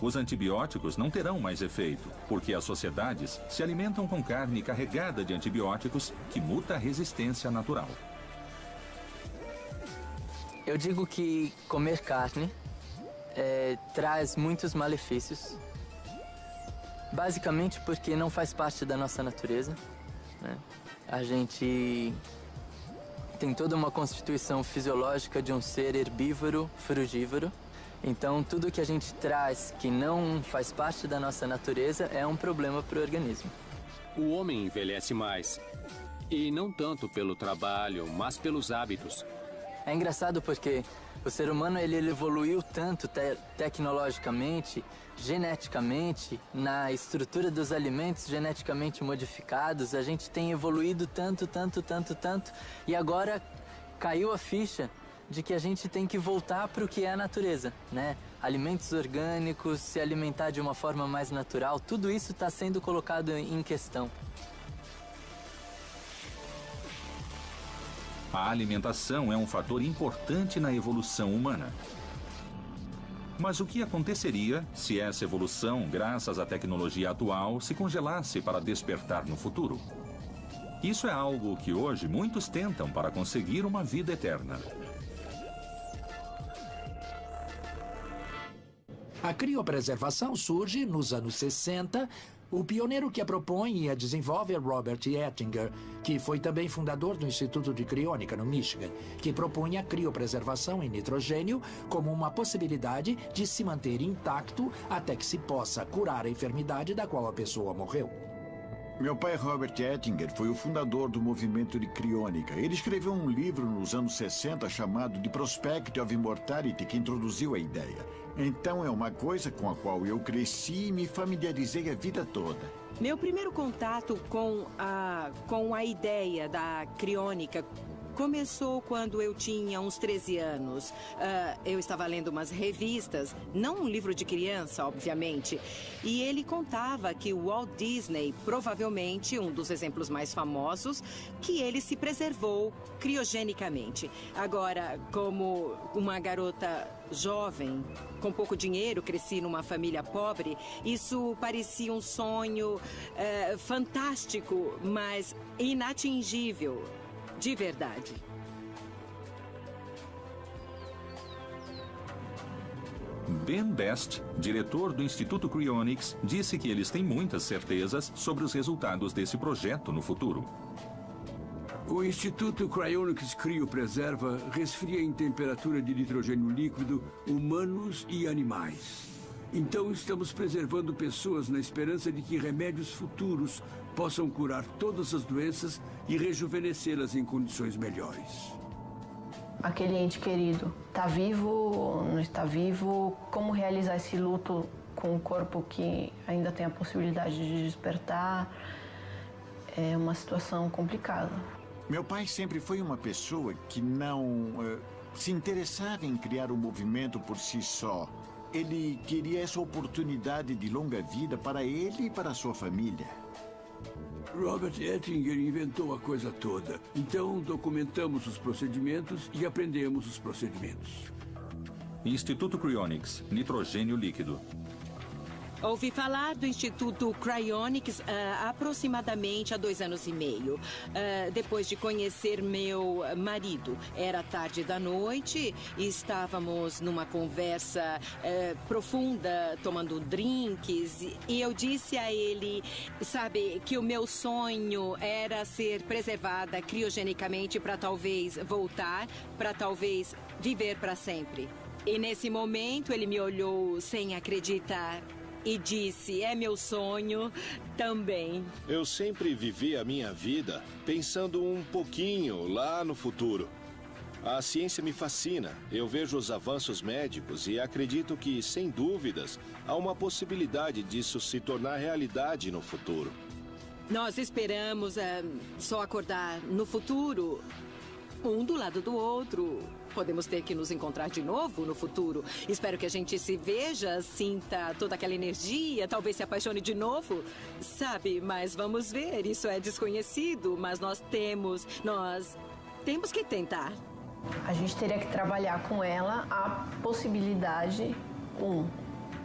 Os antibióticos não terão mais efeito, porque as sociedades se alimentam com carne carregada de antibióticos que muta a resistência natural.
Eu digo que comer carne é, traz muitos malefícios, basicamente porque não faz parte da nossa natureza. Né? A gente tem toda uma constituição fisiológica de um ser herbívoro, frugívoro. Então, tudo que a gente traz que não faz parte da nossa natureza é um problema para o organismo.
O homem envelhece mais. E não tanto pelo trabalho, mas pelos hábitos.
É engraçado porque o ser humano ele, ele evoluiu tanto te tecnologicamente, geneticamente, na estrutura dos alimentos geneticamente modificados. A gente tem evoluído tanto, tanto, tanto, tanto. E agora caiu a ficha de que a gente tem que voltar para o que é a natureza, né? Alimentos orgânicos, se alimentar de uma forma mais natural, tudo isso está sendo colocado em questão.
A alimentação é um fator importante na evolução humana. Mas o que aconteceria se essa evolução, graças à tecnologia atual, se congelasse para despertar no futuro? Isso é algo que hoje muitos tentam para conseguir uma vida eterna.
A criopreservação surge nos anos 60 o pioneiro que a propõe e a desenvolve é Robert Ettinger, que foi também fundador do Instituto de Criônica no Michigan, que propunha a criopreservação em nitrogênio como uma possibilidade de se manter intacto até que se possa curar a enfermidade da qual a pessoa morreu.
Meu pai, Robert Ettinger, foi o fundador do movimento de criônica. Ele escreveu um livro nos anos 60 chamado The Prospect of Immortality, que introduziu a ideia. Então é uma coisa com a qual eu cresci e me familiarizei a vida toda.
Meu primeiro contato com a, com a ideia da criônica Começou quando eu tinha uns 13 anos. Uh, eu estava lendo umas revistas, não um livro de criança, obviamente. E ele contava que o Walt Disney, provavelmente um dos exemplos mais famosos, que ele se preservou criogenicamente. Agora, como uma garota jovem, com pouco dinheiro, cresci numa família pobre, isso parecia um sonho uh, fantástico, mas inatingível de verdade.
Ben Best, diretor do Instituto Cryonics, disse que eles têm muitas certezas sobre os resultados desse projeto no futuro.
O Instituto Cryonics Criopreserva resfria em temperatura de nitrogênio líquido humanos e animais. Então estamos preservando pessoas na esperança de que remédios futuros possam curar todas as doenças e rejuvenescê-las em condições melhores.
Aquele ente querido está vivo, não está vivo? Como realizar esse luto com um corpo que ainda tem a possibilidade de despertar? É uma situação complicada.
Meu pai sempre foi uma pessoa que não uh, se interessava em criar um movimento por si só. Ele queria essa oportunidade de longa vida para ele e para sua família.
Robert Ettinger inventou a coisa toda. Então, documentamos os procedimentos e aprendemos os procedimentos.
Instituto Cryonics, nitrogênio líquido.
Ouvi falar do Instituto Cryonics uh, aproximadamente há dois anos e meio. Uh, depois de conhecer meu marido. Era tarde da noite e estávamos numa conversa uh, profunda, tomando drinks. E eu disse a ele, sabe, que o meu sonho era ser preservada criogenicamente para talvez voltar, para talvez viver para sempre. E nesse momento ele me olhou sem acreditar e disse: É meu sonho também.
Eu sempre vivi a minha vida pensando um pouquinho lá no futuro. A ciência me fascina. Eu vejo os avanços médicos e acredito que, sem dúvidas, há uma possibilidade disso se tornar realidade no futuro.
Nós esperamos uh, só acordar no futuro, um do lado do outro. Podemos ter que nos encontrar de novo no futuro. Espero que a gente se veja, sinta toda aquela energia, talvez se apaixone de novo. Sabe, mas vamos ver. Isso é desconhecido, mas nós temos, nós temos que tentar.
A gente teria que trabalhar com ela a possibilidade, um,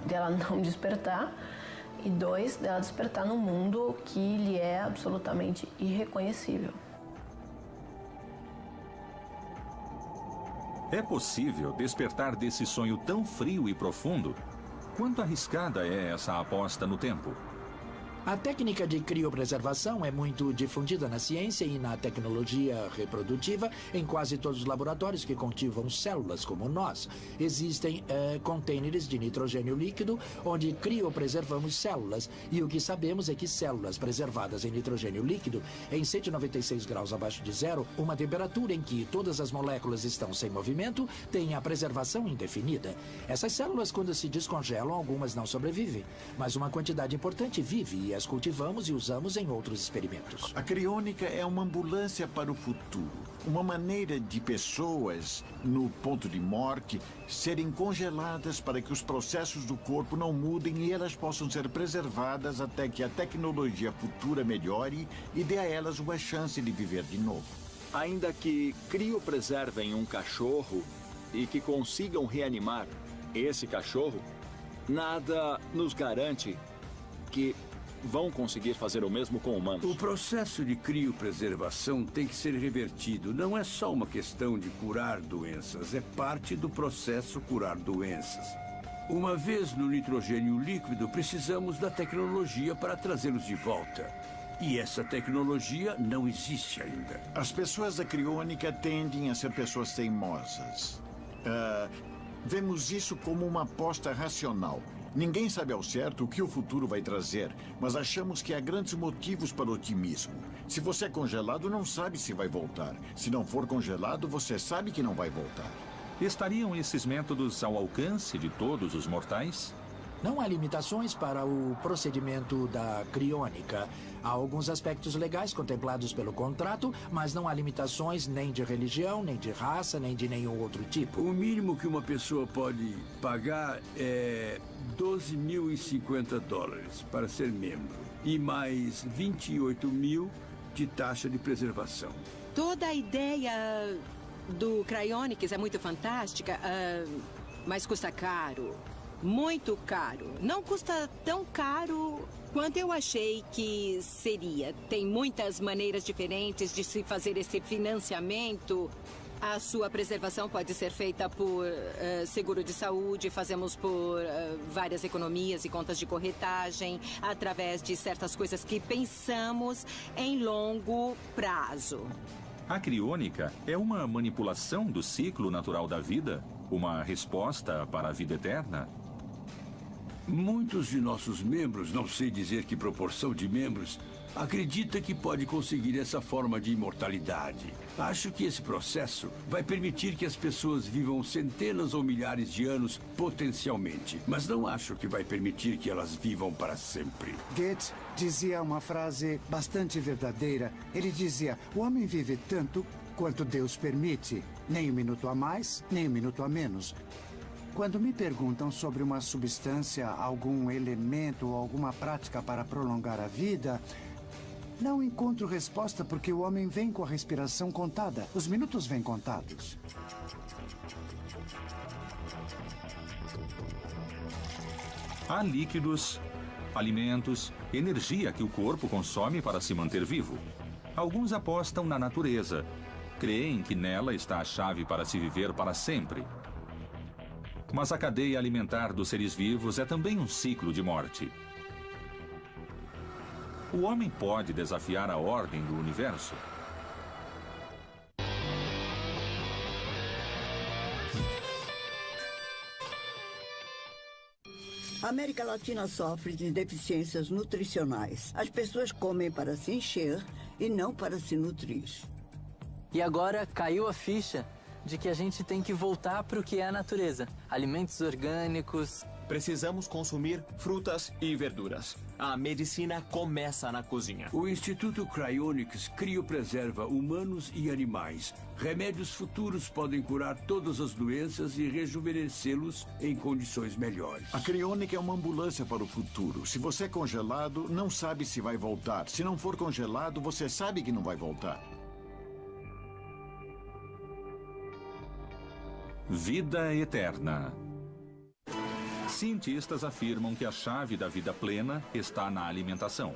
dela (laughs) não despertar, e dois, dela despertar no mundo que lhe é absolutamente irreconhecível.
É possível despertar desse sonho tão frio e profundo? Quanto arriscada é essa aposta no tempo?
A técnica de criopreservação é muito difundida na ciência e na tecnologia reprodutiva em quase todos os laboratórios que cultivam células como nós. Existem é, containers de nitrogênio líquido onde criopreservamos células e o que sabemos é que células preservadas em nitrogênio líquido em 196 graus abaixo de zero, uma temperatura em que todas as moléculas estão sem movimento, têm a preservação indefinida. Essas células, quando se descongelam, algumas não sobrevivem, mas uma quantidade importante vive e as cultivamos e usamos em outros experimentos.
A criônica é uma ambulância para o futuro. Uma maneira de pessoas, no ponto de morte, serem congeladas para que os processos do corpo não mudem e elas possam ser preservadas até que a tecnologia futura melhore e dê a elas uma chance de viver de novo.
Ainda que criopreservem um cachorro e que consigam reanimar esse cachorro, nada nos garante que vão conseguir fazer o mesmo com humanos.
O processo de criopreservação tem que ser revertido. Não é só uma questão de curar doenças, é parte do processo curar doenças. Uma vez no nitrogênio líquido, precisamos da tecnologia para trazê-los de volta. E essa tecnologia não existe ainda.
As pessoas da criônica tendem a ser pessoas teimosas. Uh, vemos isso como uma aposta racional. Ninguém sabe ao certo o que o futuro vai trazer, mas achamos que há grandes motivos para o otimismo. Se você é congelado, não sabe se vai voltar. Se não for congelado, você sabe que não vai voltar.
Estariam esses métodos ao alcance de todos os mortais?
Não há limitações para o procedimento da criônica. Há alguns aspectos legais contemplados pelo contrato, mas não há limitações nem de religião, nem de raça, nem de nenhum outro tipo.
O mínimo que uma pessoa pode pagar é 12.050 dólares para ser membro e mais 28 mil de taxa de preservação.
Toda a ideia do Cryonics é muito fantástica, uh, mas custa caro. Muito caro. Não custa tão caro quanto eu achei que seria. Tem muitas maneiras diferentes de se fazer esse financiamento. A sua preservação pode ser feita por uh, seguro de saúde, fazemos por uh, várias economias e contas de corretagem, através de certas coisas que pensamos em longo prazo.
A criônica é uma manipulação do ciclo natural da vida? Uma resposta para a vida eterna?
Muitos de nossos membros, não sei dizer que proporção de membros, acredita que pode conseguir essa forma de imortalidade. Acho que esse processo vai permitir que as pessoas vivam centenas ou milhares de anos potencialmente, mas não acho que vai permitir que elas vivam para sempre.
Goethe dizia uma frase bastante verdadeira. Ele dizia: "O homem vive tanto quanto Deus permite, nem um minuto a mais, nem um minuto a menos." Quando me perguntam sobre uma substância, algum elemento ou alguma prática para prolongar a vida, não encontro resposta porque o homem vem com a respiração contada. Os minutos vêm contados.
Há líquidos, alimentos, energia que o corpo consome para se manter vivo. Alguns apostam na natureza. Creem que nela está a chave para se viver para sempre. Mas a cadeia alimentar dos seres vivos é também um ciclo de morte. O homem pode desafiar a ordem do universo?
A América Latina sofre de deficiências nutricionais. As pessoas comem para se encher e não para se nutrir.
E agora caiu a ficha de que a gente tem que voltar para o que é a natureza. Alimentos orgânicos.
Precisamos consumir frutas e verduras. A medicina começa na cozinha.
O Instituto Cryonics criopreserva humanos e animais. Remédios futuros podem curar todas as doenças e rejuvenescê-los em condições melhores.
A criônica é uma ambulância para o futuro. Se você é congelado, não sabe se vai voltar. Se não for congelado, você sabe que não vai voltar.
Vida eterna. Cientistas afirmam que a chave da vida plena está na alimentação.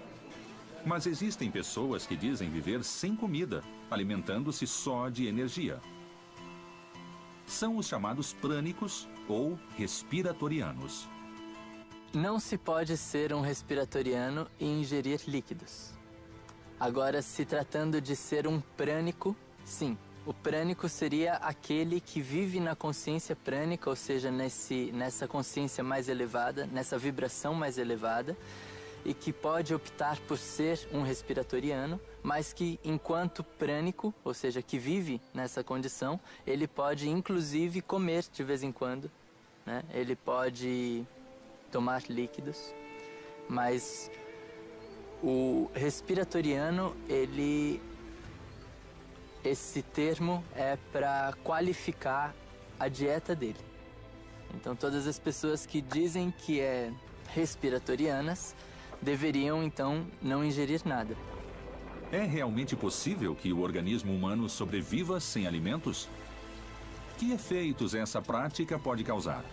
Mas existem pessoas que dizem viver sem comida, alimentando-se só de energia. São os chamados prânicos ou respiratorianos.
Não se pode ser um respiratoriano e ingerir líquidos. Agora, se tratando de ser um prânico, sim, o prânico seria aquele que vive na consciência prânica, ou seja, nesse, nessa consciência mais elevada, nessa vibração mais elevada, e que pode optar por ser um respiratoriano, mas que, enquanto prânico, ou seja, que vive nessa condição, ele pode inclusive comer de vez em quando, né? ele pode tomar líquidos, mas o respiratoriano, ele esse termo é para qualificar a dieta dele. Então, todas as pessoas que dizem que é respiratorianas deveriam então não ingerir nada.
É realmente possível que o organismo humano sobreviva sem alimentos? Que efeitos essa prática pode causar?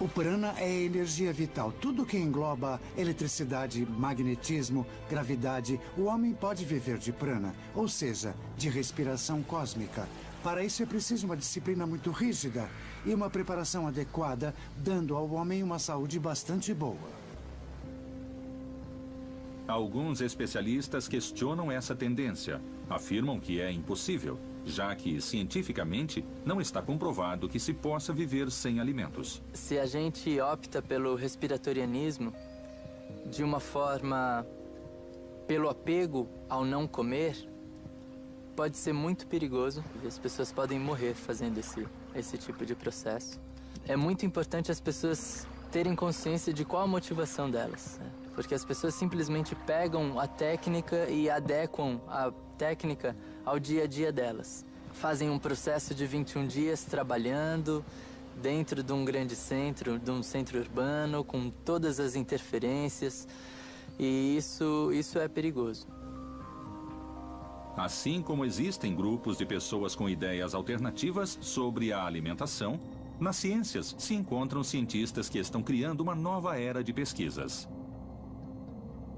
O prana é energia vital. Tudo que engloba eletricidade, magnetismo, gravidade, o homem pode viver de prana, ou seja, de respiração cósmica. Para isso é preciso uma disciplina muito rígida e uma preparação adequada, dando ao homem uma saúde bastante boa.
Alguns especialistas questionam essa tendência. Afirmam que é impossível já que cientificamente não está comprovado que se possa viver sem alimentos.
Se a gente opta pelo respiratorianismo de uma forma pelo apego ao não comer, pode ser muito perigoso e as pessoas podem morrer fazendo esse, esse tipo de processo. É muito importante as pessoas terem consciência de qual a motivação delas. Né? Porque as pessoas simplesmente pegam a técnica e adequam a técnica ao dia a dia delas. Fazem um processo de 21 dias trabalhando dentro de um grande centro, de um centro urbano, com todas as interferências, e isso, isso é perigoso.
Assim como existem grupos de pessoas com ideias alternativas sobre a alimentação, nas ciências se encontram cientistas que estão criando uma nova era de pesquisas.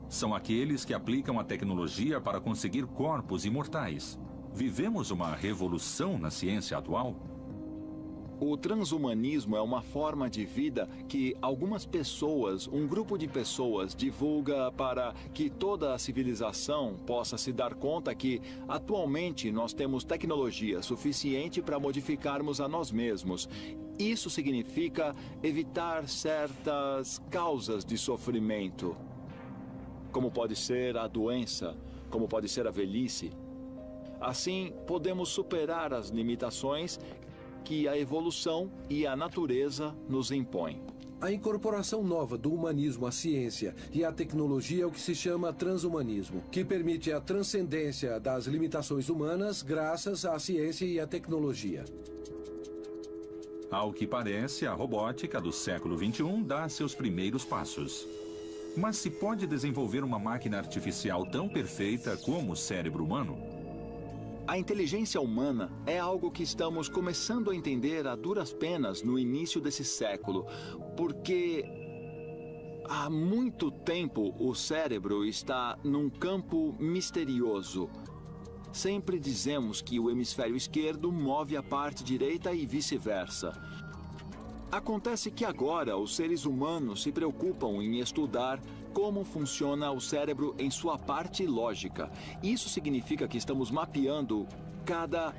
São aqueles que aplicam a tecnologia para conseguir corpos imortais. Vivemos uma revolução na ciência atual?
O transhumanismo é uma forma de vida que algumas pessoas, um grupo de pessoas, divulga para que toda a civilização possa se dar conta que, atualmente, nós temos tecnologia suficiente para modificarmos a nós mesmos. Isso significa evitar certas causas de sofrimento, como pode ser a doença, como pode ser a velhice. Assim, podemos superar as limitações que a evolução e a natureza nos impõem.
A incorporação nova do humanismo à ciência e à tecnologia é o que se chama transhumanismo, que permite a transcendência das limitações humanas graças à ciência e à tecnologia.
Ao que parece, a robótica do século XXI dá seus primeiros passos. Mas se pode desenvolver uma máquina artificial tão perfeita como o cérebro humano?
A inteligência humana é algo que estamos começando a entender a duras penas no início desse século, porque há muito tempo o cérebro está num campo misterioso. Sempre dizemos que o hemisfério esquerdo move a parte direita e vice-versa. Acontece que agora os seres humanos se preocupam em estudar como funciona o cérebro em sua parte lógica. Isso significa que estamos mapeando cada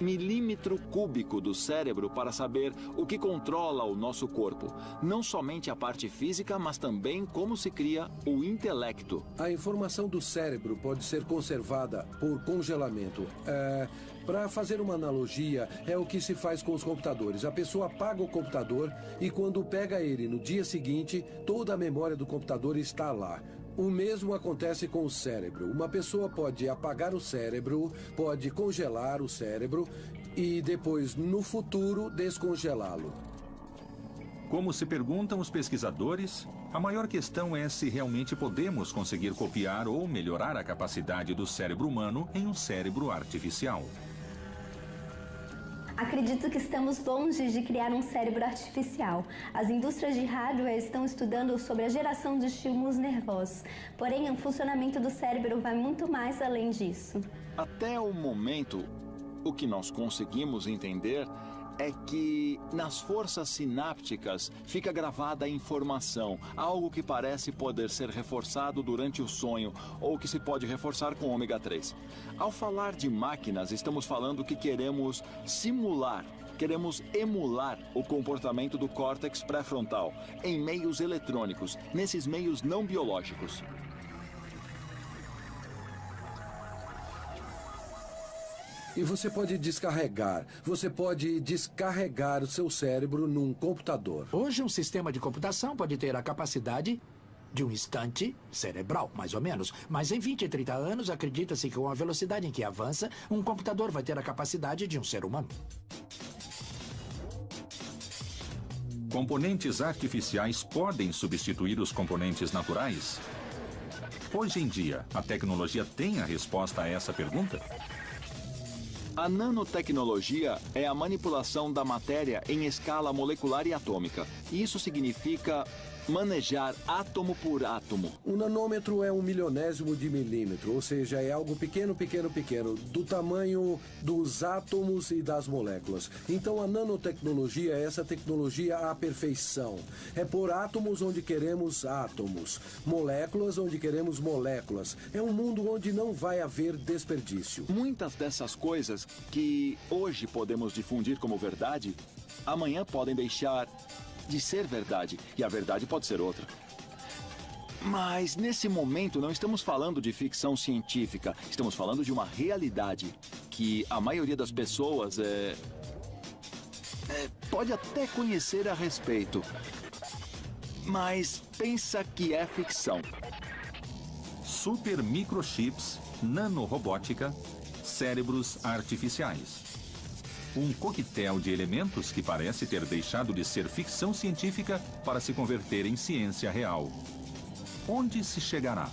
milímetro cúbico do cérebro para saber o que controla o nosso corpo. Não somente a parte física, mas também como se cria o intelecto.
A informação do cérebro pode ser conservada por congelamento. É, para fazer uma analogia, é o que se faz com os computadores. A pessoa apaga o computador e quando pega ele no dia seguinte, toda a memória do computador está lá. O mesmo acontece com o cérebro. Uma pessoa pode apagar o cérebro, pode congelar o cérebro e depois, no futuro, descongelá-lo.
Como se perguntam os pesquisadores, a maior questão é se realmente podemos conseguir copiar ou melhorar a capacidade do cérebro humano em um cérebro artificial.
Acredito que estamos longe de criar um cérebro artificial. As indústrias de hardware estão estudando sobre a geração de estímulos nervosos. Porém, o funcionamento do cérebro vai muito mais além disso.
Até o momento, o que nós conseguimos entender é que nas forças sinápticas fica gravada a informação, algo que parece poder ser reforçado durante o sonho ou que se pode reforçar com ômega 3. Ao falar de máquinas, estamos falando que queremos simular queremos emular o comportamento do córtex pré-frontal em meios eletrônicos, nesses meios não biológicos.
E você pode descarregar. Você pode descarregar o seu cérebro num computador.
Hoje, um sistema de computação pode ter a capacidade de um instante cerebral, mais ou menos. Mas em 20 e 30 anos, acredita-se que com a velocidade em que avança, um computador vai ter a capacidade de um ser humano.
Componentes artificiais podem substituir os componentes naturais? Hoje em dia, a tecnologia tem a resposta a essa pergunta?
A nanotecnologia é a manipulação da matéria em escala molecular e atômica. Isso significa manejar átomo por átomo.
Um nanômetro é um milionésimo de milímetro, ou seja, é algo pequeno, pequeno, pequeno, do tamanho dos átomos e das moléculas. Então a nanotecnologia é essa tecnologia à perfeição. É por átomos onde queremos átomos, moléculas onde queremos moléculas. É um mundo onde não vai haver desperdício.
Muitas dessas coisas que hoje podemos difundir como verdade, amanhã podem deixar de ser verdade, e a verdade pode ser outra. Mas nesse momento não estamos falando de ficção científica, estamos falando de uma realidade que a maioria das pessoas é, é, pode até conhecer a respeito, mas pensa que é ficção.
Super microchips, nanorobótica, cérebros artificiais. Um coquetel de elementos que parece ter deixado de ser ficção científica para se converter em ciência real. Onde se chegará?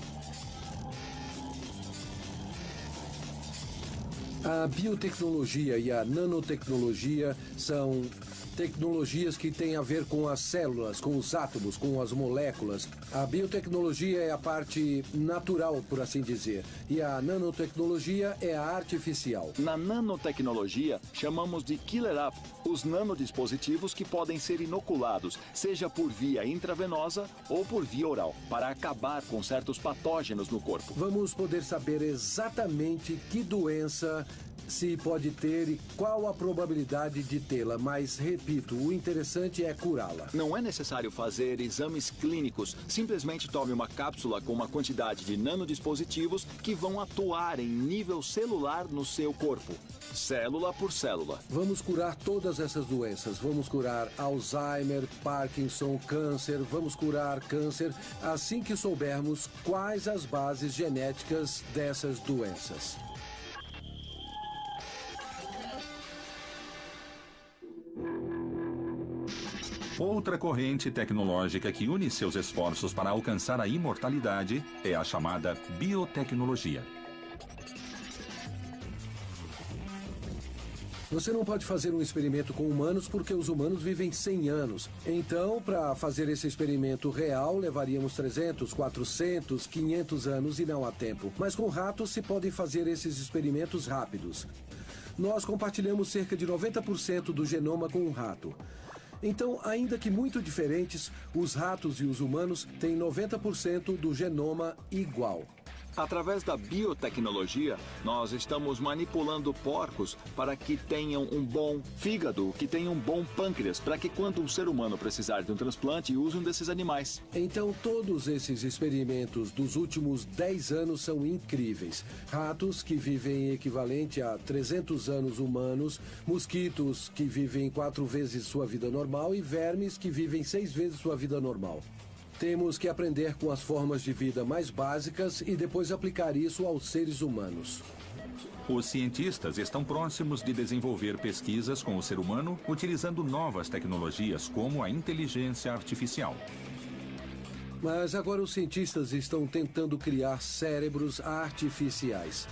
A biotecnologia e a nanotecnologia são Tecnologias que têm a ver com as células, com os átomos, com as moléculas. A biotecnologia é a parte natural, por assim dizer. E a nanotecnologia é a artificial.
Na nanotecnologia, chamamos de killer app os nanodispositivos que podem ser inoculados, seja por via intravenosa ou por via oral, para acabar com certos patógenos no corpo.
Vamos poder saber exatamente que doença se pode ter e qual a probabilidade de tê-la, mas repito, o interessante é curá-la.
Não é necessário fazer exames clínicos. Simplesmente tome uma cápsula com uma quantidade de nanodispositivos que vão atuar em nível celular no seu corpo, célula por célula.
Vamos curar todas essas doenças. Vamos curar Alzheimer, Parkinson, câncer, vamos curar câncer assim que soubermos quais as bases genéticas dessas doenças.
Outra corrente tecnológica que une seus esforços para alcançar a imortalidade é a chamada biotecnologia.
Você não pode fazer um experimento com humanos porque os humanos vivem 100 anos. Então, para fazer esse experimento real, levaríamos 300, 400, 500 anos e não há tempo. Mas com ratos se podem fazer esses experimentos rápidos. Nós compartilhamos cerca de 90% do genoma com um rato. Então, ainda que muito diferentes, os ratos e os humanos têm 90% do genoma igual.
Através da biotecnologia, nós estamos manipulando porcos para que tenham um bom fígado, que tenham um bom pâncreas, para que quando um ser humano precisar de um transplante, use um desses animais.
Então, todos esses experimentos dos últimos 10 anos são incríveis. Ratos que vivem equivalente a 300 anos humanos, mosquitos que vivem quatro vezes sua vida normal e vermes que vivem seis vezes sua vida normal. Temos que aprender com as formas de vida mais básicas e depois aplicar isso aos seres humanos.
Os cientistas estão próximos de desenvolver pesquisas com o ser humano utilizando novas tecnologias como a inteligência artificial.
Mas agora os cientistas estão tentando criar cérebros artificiais.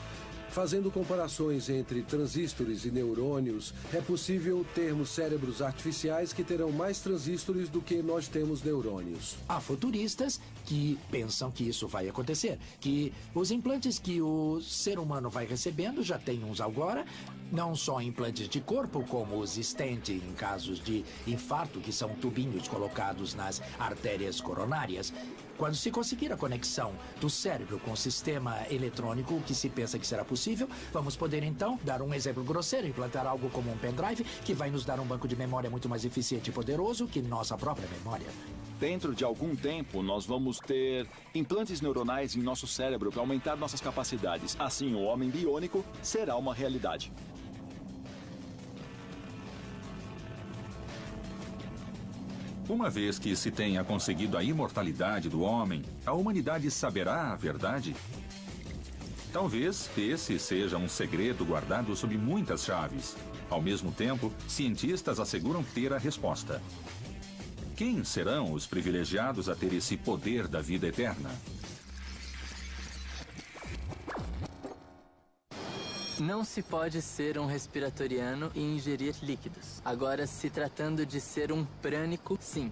Fazendo comparações entre transistores e neurônios, é possível termos cérebros artificiais que terão mais transistores do que nós temos neurônios.
Há futuristas que pensam que isso vai acontecer, que os implantes que o ser humano vai recebendo, já tem uns agora, não só implantes de corpo, como os stent em casos de infarto, que são tubinhos colocados nas artérias coronárias. Quando se conseguir a conexão do cérebro com o sistema eletrônico, que se pensa que será possível, vamos poder então dar um exemplo grosseiro, implantar algo como um pendrive que vai nos dar um banco de memória muito mais eficiente e poderoso que nossa própria memória.
Dentro de algum tempo, nós vamos ter implantes neuronais em nosso cérebro para aumentar nossas capacidades. Assim, o homem biônico será uma realidade.
Uma vez que se tenha conseguido a imortalidade do homem, a humanidade saberá a verdade? Talvez esse seja um segredo guardado sob muitas chaves. Ao mesmo tempo, cientistas asseguram ter a resposta. Quem serão os privilegiados a ter esse poder da vida eterna?
Não se pode ser um respiratoriano e ingerir líquidos. Agora, se tratando de ser um prânico, sim.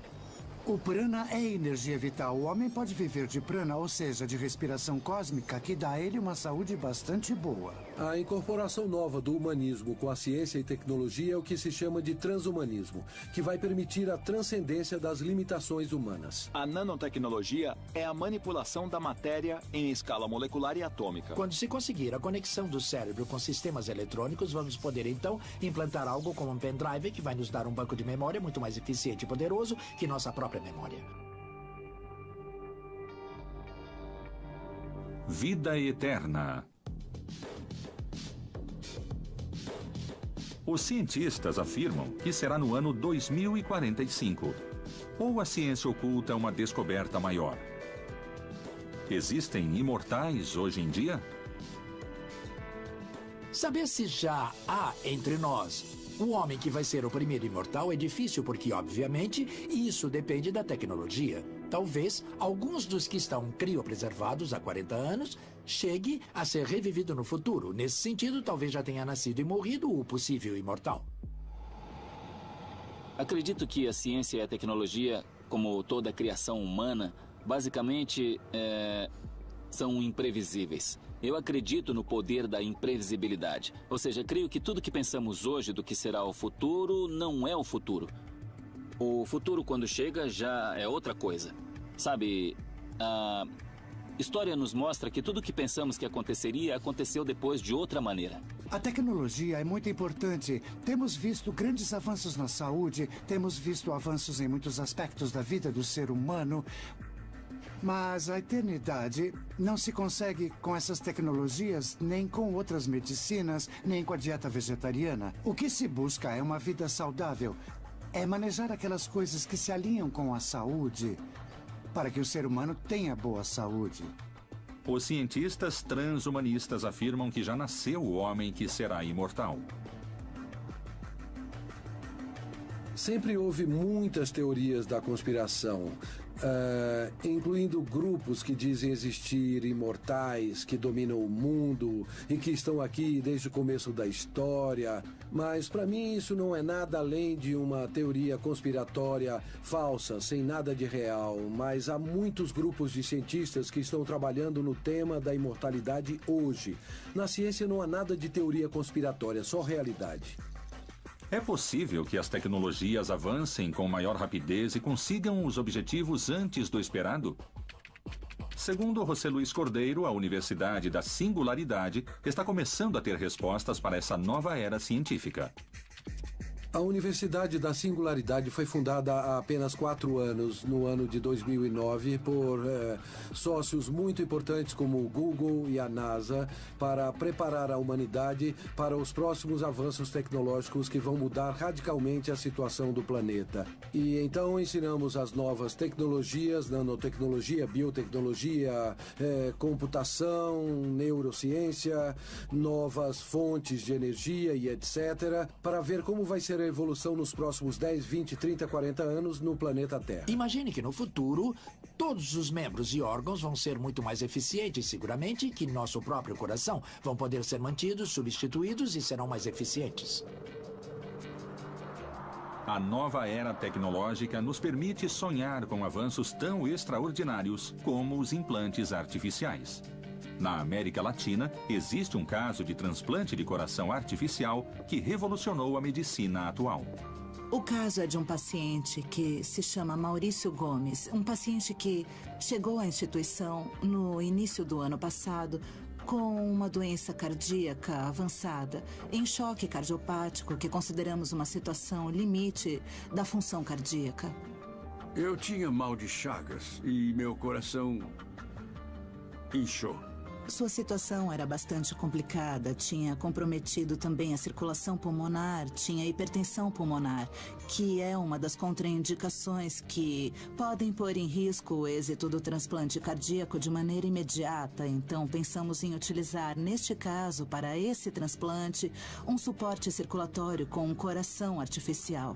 O prana é energia vital. O homem pode viver de prana, ou seja, de respiração cósmica, que dá a ele uma saúde bastante boa.
A incorporação nova do humanismo com a ciência e tecnologia é o que se chama de transhumanismo, que vai permitir a transcendência das limitações humanas.
A nanotecnologia é a manipulação da matéria em escala molecular e atômica.
Quando se conseguir a conexão do cérebro com sistemas eletrônicos, vamos poder então implantar algo como um pendrive que vai nos dar um banco de memória muito mais eficiente e poderoso que nossa própria memória.
Vida eterna. Os cientistas afirmam que será no ano 2045. Ou a ciência oculta uma descoberta maior? Existem imortais hoje em dia?
Saber se já há entre nós o homem que vai ser o primeiro imortal é difícil porque, obviamente, isso depende da tecnologia. Talvez alguns dos que estão criopreservados há 40 anos chegue a ser revivido no futuro. Nesse sentido, talvez já tenha nascido e morrido o possível imortal.
Acredito que a ciência e a tecnologia, como toda a criação humana, basicamente é, são imprevisíveis. Eu acredito no poder da imprevisibilidade. Ou seja, creio que tudo que pensamos hoje do que será o futuro não é o futuro. O futuro, quando chega, já é outra coisa. Sabe, a história nos mostra que tudo que pensamos que aconteceria aconteceu depois de outra maneira.
A tecnologia é muito importante. Temos visto grandes avanços na saúde, temos visto avanços em muitos aspectos da vida do ser humano. Mas a eternidade não se consegue com essas tecnologias, nem com outras medicinas, nem com a dieta vegetariana. O que se busca é uma vida saudável. É manejar aquelas coisas que se alinham com a saúde, para que o ser humano tenha boa saúde.
Os cientistas transhumanistas afirmam que já nasceu o homem que será imortal.
Sempre houve muitas teorias da conspiração uh, incluindo grupos que dizem existir imortais, que dominam o mundo e que estão aqui desde o começo da história. Mas para mim isso não é nada além de uma teoria conspiratória falsa, sem nada de real. Mas há muitos grupos de cientistas que estão trabalhando no tema da imortalidade hoje. Na ciência não há nada de teoria conspiratória, só realidade.
É possível que as tecnologias avancem com maior rapidez e consigam os objetivos antes do esperado? Segundo José Luiz Cordeiro, a Universidade da Singularidade está começando a ter respostas para essa nova era científica.
A Universidade da Singularidade foi fundada há apenas quatro anos, no ano de 2009, por é, sócios muito importantes como o Google e a NASA, para preparar a humanidade para os próximos avanços tecnológicos que vão mudar radicalmente a situação do planeta. E então ensinamos as novas tecnologias, nanotecnologia, biotecnologia, é, computação, neurociência, novas fontes de energia e etc., para ver como vai ser a evolução nos próximos 10, 20, 30, 40 anos no planeta Terra.
Imagine que no futuro, todos os membros e órgãos vão ser muito mais eficientes, seguramente, que nosso próprio coração. Vão poder ser mantidos, substituídos e serão mais eficientes.
A nova era tecnológica nos permite sonhar com avanços tão extraordinários como os implantes artificiais. Na América Latina, existe um caso de transplante de coração artificial que revolucionou a medicina atual.
O caso é de um paciente que se chama Maurício Gomes, um paciente que chegou à instituição no início do ano passado com uma doença cardíaca avançada, em choque cardiopático, que consideramos uma situação limite da função cardíaca.
Eu tinha mal de chagas e meu coração inchou.
Sua situação era bastante complicada, tinha comprometido também a circulação pulmonar, tinha hipertensão pulmonar, que é uma das contraindicações que podem pôr em risco o êxito do transplante cardíaco de maneira imediata. Então, pensamos em utilizar, neste caso, para esse transplante, um suporte circulatório com um coração artificial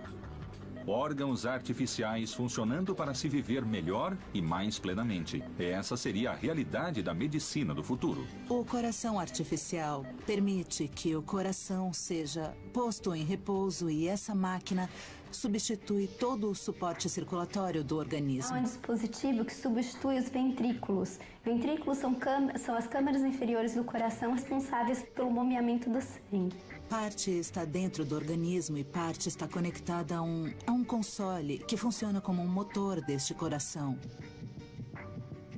órgãos artificiais funcionando para se viver melhor e mais plenamente. Essa seria a realidade da medicina do futuro.
O coração artificial permite que o coração seja posto em repouso e essa máquina substitui todo o suporte circulatório do organismo.
Há um dispositivo que substitui os ventrículos. Ventrículos são, são as câmaras inferiores do coração responsáveis pelo bombeamento do sangue.
Parte está dentro do organismo e parte está conectada a um, a um console que funciona como um motor deste coração.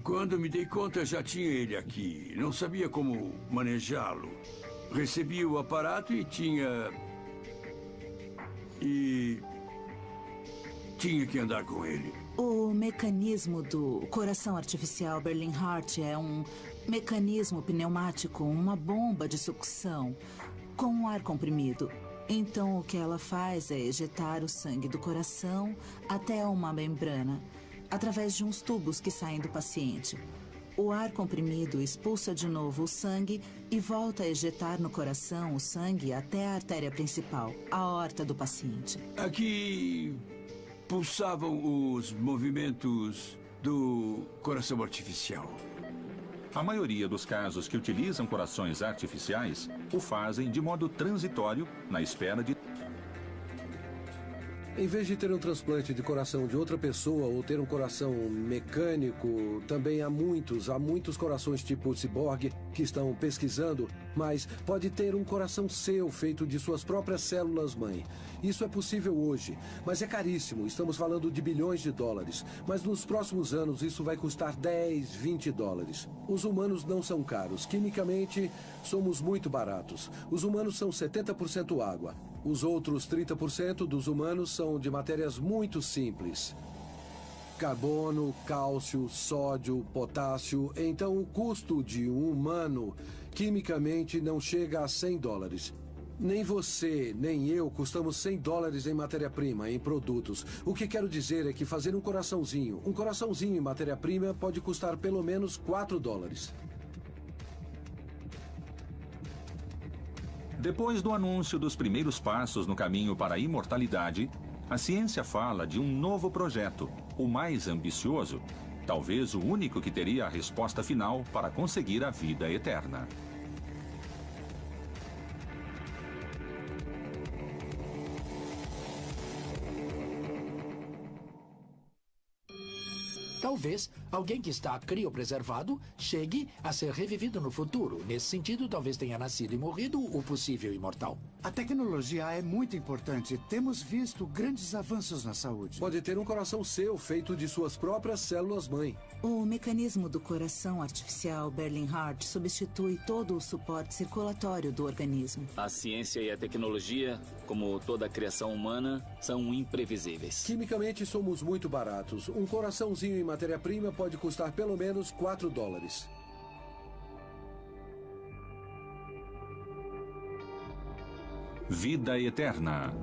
Quando me dei conta, já tinha ele aqui. Não sabia como manejá-lo. Recebi o aparato e tinha. E. Tinha que andar com ele.
O mecanismo do coração artificial Berlin Heart é um mecanismo pneumático, uma bomba de sucção com um ar comprimido. Então, o que ela faz é ejetar o sangue do coração até uma membrana, através de uns tubos que saem do paciente. O ar comprimido expulsa de novo o sangue e volta a ejetar no coração o sangue até a artéria principal, a aorta do paciente.
Aqui pulsavam os movimentos do coração artificial.
A maioria dos casos que utilizam corações artificiais o fazem de modo transitório, na espera de
Em vez de ter um transplante de coração de outra pessoa ou ter um coração mecânico, também há muitos, há muitos corações tipo ciborgue que estão pesquisando, mas pode ter um coração seu feito de suas próprias células mãe. Isso é possível hoje, mas é caríssimo. Estamos falando de bilhões de dólares. Mas nos próximos anos isso vai custar 10, 20 dólares. Os humanos não são caros. Quimicamente, somos muito baratos. Os humanos são 70% água. Os outros 30% dos humanos são de matérias muito simples. Carbono, cálcio, sódio, potássio. Então, o custo de um humano quimicamente não chega a 100 dólares. Nem você, nem eu custamos 100 dólares em matéria-prima, em produtos. O que quero dizer é que fazer um coraçãozinho, um coraçãozinho em matéria-prima pode custar pelo menos 4 dólares.
Depois do anúncio dos primeiros passos no caminho para a imortalidade, a ciência fala de um novo projeto, o mais ambicioso, talvez o único que teria a resposta final para conseguir a vida eterna.
Talvez alguém que está criopreservado chegue a ser revivido no futuro. Nesse sentido, talvez tenha nascido e morrido o possível imortal.
A tecnologia é muito importante. Temos visto grandes avanços na saúde.
Pode ter um coração seu feito de suas próprias células-mãe.
O mecanismo do coração artificial Berlin Heart substitui todo o suporte circulatório do organismo.
A ciência e a tecnologia, como toda a criação humana, são imprevisíveis.
Quimicamente somos muito baratos. Um coraçãozinho em matéria-prima pode custar pelo menos 4 dólares.
Vida eterna.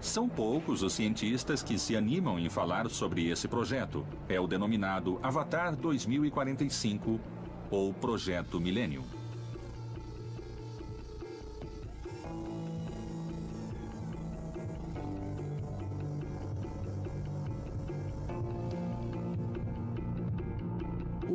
São poucos os cientistas que se animam em falar sobre esse projeto. É o denominado Avatar 2045 ou Projeto Milênio.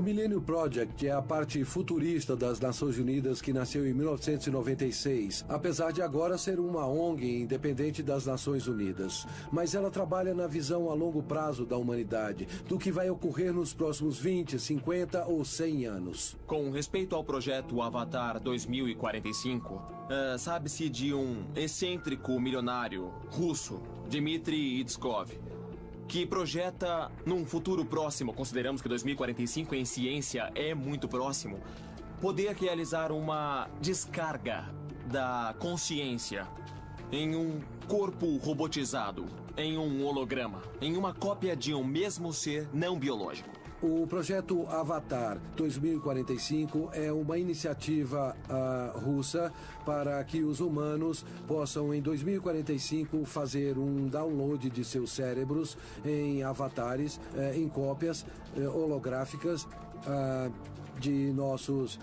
O Millennium Project é a parte futurista das Nações Unidas que nasceu em 1996, apesar de agora ser uma ONG independente das Nações Unidas. Mas ela trabalha na visão a longo prazo da humanidade, do que vai ocorrer nos próximos 20, 50 ou 100 anos.
Com respeito ao projeto Avatar 2045, uh, sabe-se de um excêntrico milionário russo, Dmitry Itskov, que projeta num futuro próximo, consideramos que 2045 em ciência é muito próximo, poder realizar uma descarga da consciência em um corpo robotizado, em um holograma, em uma cópia de um mesmo ser não biológico.
O projeto Avatar 2045 é uma iniciativa uh, russa para que os humanos possam, em 2045, fazer um download de seus cérebros em avatares, uh, em cópias uh, holográficas de nossos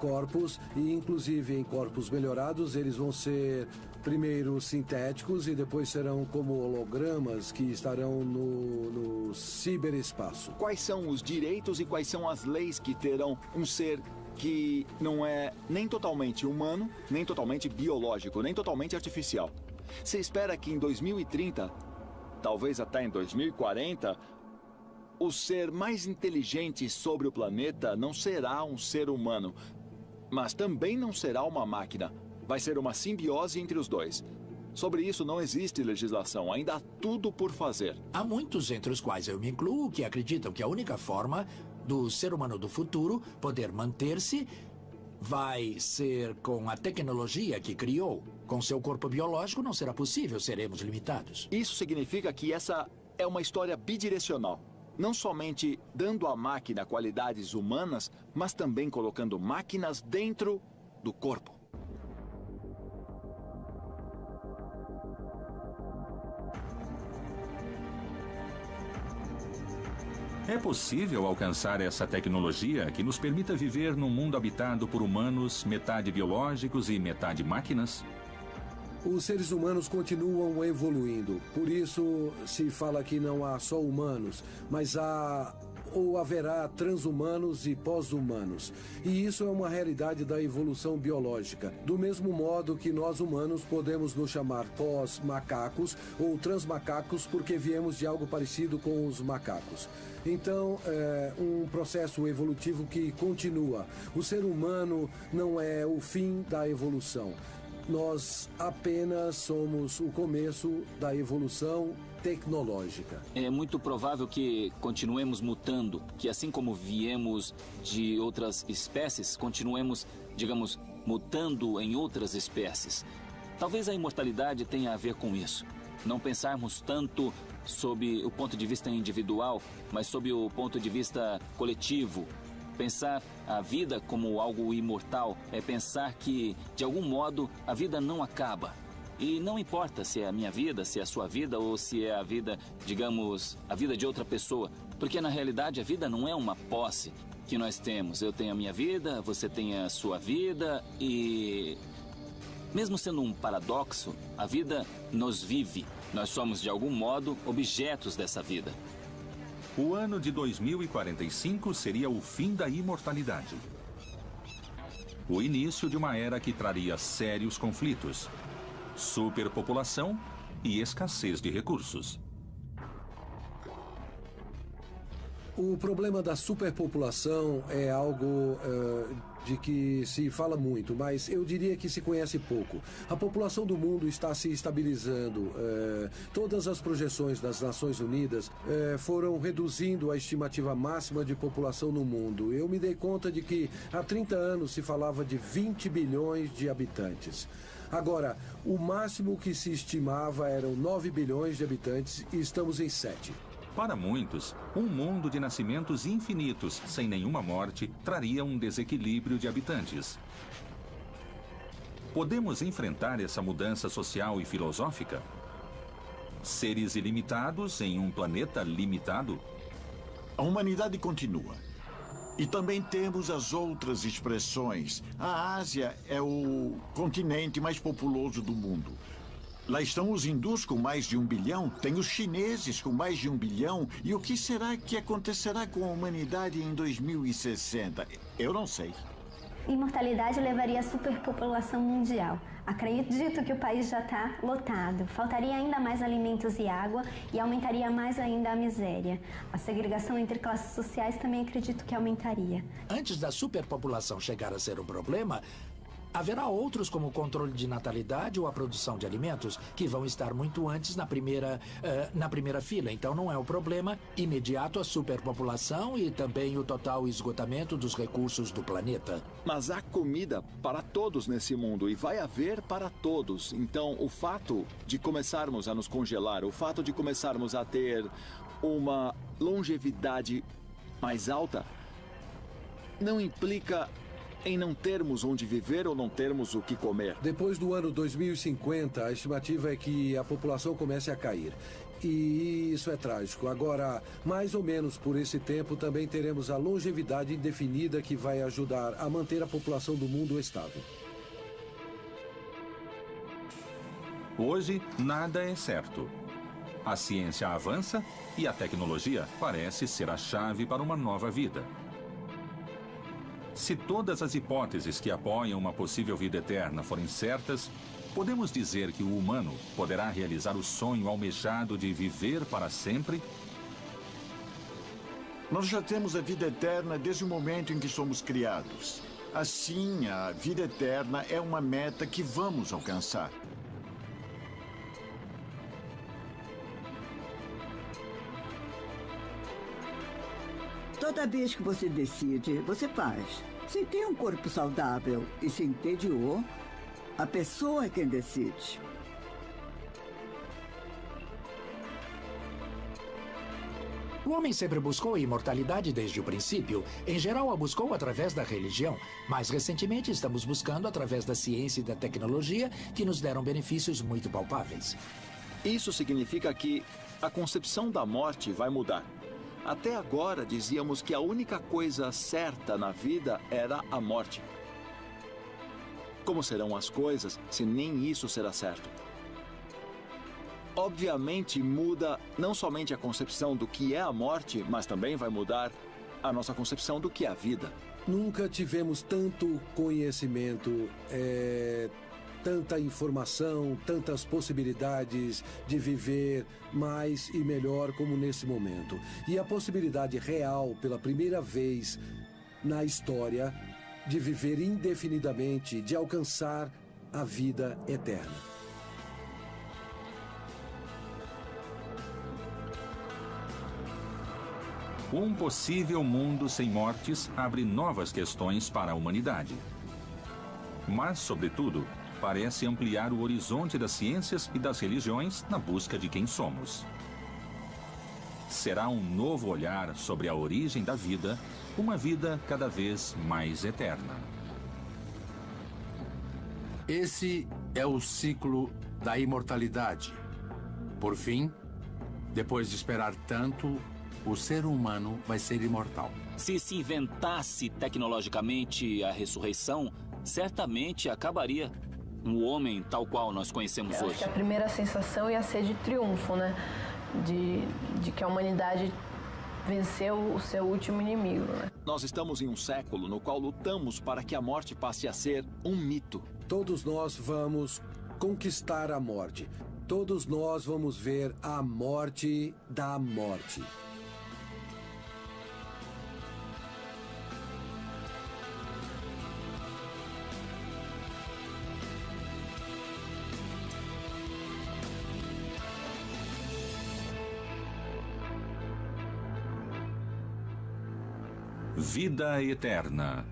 corpos e, inclusive, em corpos melhorados, eles vão ser primeiro sintéticos e depois serão como hologramas que estarão no, no ciberespaço.
Quais são os direitos e quais são as leis que terão um ser que não é nem totalmente humano, nem totalmente biológico, nem totalmente artificial? Você espera que em 2030, talvez até em 2040, o ser mais inteligente sobre o planeta não será um ser humano, mas também não será uma máquina. Vai ser uma simbiose entre os dois. Sobre isso não existe legislação, ainda há tudo por fazer.
Há muitos, entre os quais eu me incluo, que acreditam que a única forma do ser humano do futuro poder manter-se vai ser com a tecnologia que criou. Com seu corpo biológico não será possível, seremos limitados.
Isso significa que essa é uma história bidirecional. Não somente dando à máquina qualidades humanas, mas também colocando máquinas dentro do corpo.
É possível alcançar essa tecnologia que nos permita viver num mundo habitado por humanos, metade biológicos e metade máquinas?
Os seres humanos continuam evoluindo. Por isso se fala que não há só humanos, mas há ou haverá transhumanos e pós-humanos. E isso é uma realidade da evolução biológica. Do mesmo modo que nós humanos podemos nos chamar pós-macacos ou transmacacos porque viemos de algo parecido com os macacos. Então, é um processo evolutivo que continua. O ser humano não é o fim da evolução. Nós apenas somos o começo da evolução tecnológica.
É muito provável que continuemos mutando, que assim como viemos de outras espécies, continuemos, digamos, mutando em outras espécies. Talvez a imortalidade tenha a ver com isso. Não pensarmos tanto sob o ponto de vista individual, mas sob o ponto de vista coletivo. Pensar a vida como algo imortal é pensar que, de algum modo, a vida não acaba. E não importa se é a minha vida, se é a sua vida ou se é a vida, digamos, a vida de outra pessoa. Porque na realidade a vida não é uma posse que nós temos. Eu tenho a minha vida, você tem a sua vida e. Mesmo sendo um paradoxo, a vida nos vive. Nós somos, de algum modo, objetos dessa vida.
O ano de 2045 seria o fim da imortalidade. O início de uma era que traria sérios conflitos, superpopulação e escassez de recursos.
O problema da superpopulação é algo uh, de que se fala muito, mas eu diria que se conhece pouco. A população do mundo está se estabilizando. Uh, todas as projeções das Nações Unidas uh, foram reduzindo a estimativa máxima de população no mundo. Eu me dei conta de que há 30 anos se falava de 20 bilhões de habitantes. Agora, o máximo que se estimava eram 9 bilhões de habitantes e estamos em 7.
Para muitos, um mundo de nascimentos infinitos, sem nenhuma morte, traria um desequilíbrio de habitantes. Podemos enfrentar essa mudança social e filosófica? Seres ilimitados em um planeta limitado?
A humanidade continua. E também temos as outras expressões. A Ásia é o continente mais populoso do mundo. Lá estão os hindus com mais de um bilhão, tem os chineses com mais de um bilhão. E o que será que acontecerá com a humanidade em 2060? Eu não sei.
Imortalidade levaria à superpopulação mundial. Acredito que o país já está lotado. Faltaria ainda mais alimentos e água e aumentaria mais ainda a miséria. A segregação entre classes sociais também acredito que aumentaria.
Antes da superpopulação chegar a ser um problema, Haverá outros, como o controle de natalidade ou a produção de alimentos, que vão estar muito antes na primeira, uh, na primeira fila. Então não é um problema imediato a superpopulação e também o total esgotamento dos recursos do planeta.
Mas há comida para todos nesse mundo e vai haver para todos. Então o fato de começarmos a nos congelar, o fato de começarmos a ter uma longevidade mais alta, não implica em não termos onde viver ou não termos o que comer.
Depois do ano 2050, a estimativa é que a população comece a cair. E isso é trágico. Agora, mais ou menos por esse tempo, também teremos a longevidade indefinida que vai ajudar a manter a população do mundo estável.
Hoje, nada é certo. A ciência avança e a tecnologia parece ser a chave para uma nova vida. Se todas as hipóteses que apoiam uma possível vida eterna forem certas, podemos dizer que o humano poderá realizar o sonho almejado de viver para sempre?
Nós já temos a vida eterna desde o momento em que somos criados. Assim, a vida eterna é uma meta que vamos alcançar.
Toda vez que você decide, você faz. Se tem um corpo saudável e se entediou, a pessoa é quem decide.
O homem sempre buscou a imortalidade desde o princípio. Em geral, a buscou através da religião. Mais recentemente, estamos buscando através da ciência e da tecnologia, que nos deram benefícios muito palpáveis.
Isso significa que a concepção da morte vai mudar. Até agora dizíamos que a única coisa certa na vida era a morte. Como serão as coisas se nem isso será certo? obviamente muda não somente a concepção do que é a morte, mas também vai mudar a nossa concepção do que é a vida.
Nunca tivemos tanto conhecimento, é, tanta informação, tantas possibilidades de viver mais e melhor como nesse momento. E a possibilidade real, pela primeira vez na história, de viver indefinidamente, de alcançar a vida eterna.
Um possível mundo sem mortes abre novas questões para a humanidade. Mas, sobretudo, parece ampliar o horizonte das ciências e das religiões na busca de quem somos. Será um novo olhar sobre a origem da vida, uma vida cada vez mais eterna.
Esse é o ciclo da imortalidade. Por fim, depois de esperar tanto, o ser humano vai ser imortal.
Se se inventasse tecnologicamente a ressurreição, certamente acabaria um homem tal qual nós conhecemos
Eu
hoje.
Acho que a primeira sensação ia ser de triunfo, né? De, de que a humanidade venceu o seu último inimigo. Né?
Nós estamos em um século no qual lutamos para que a morte passe a ser um mito.
Todos nós vamos conquistar a morte. Todos nós vamos ver a morte da morte.
Vida Eterna.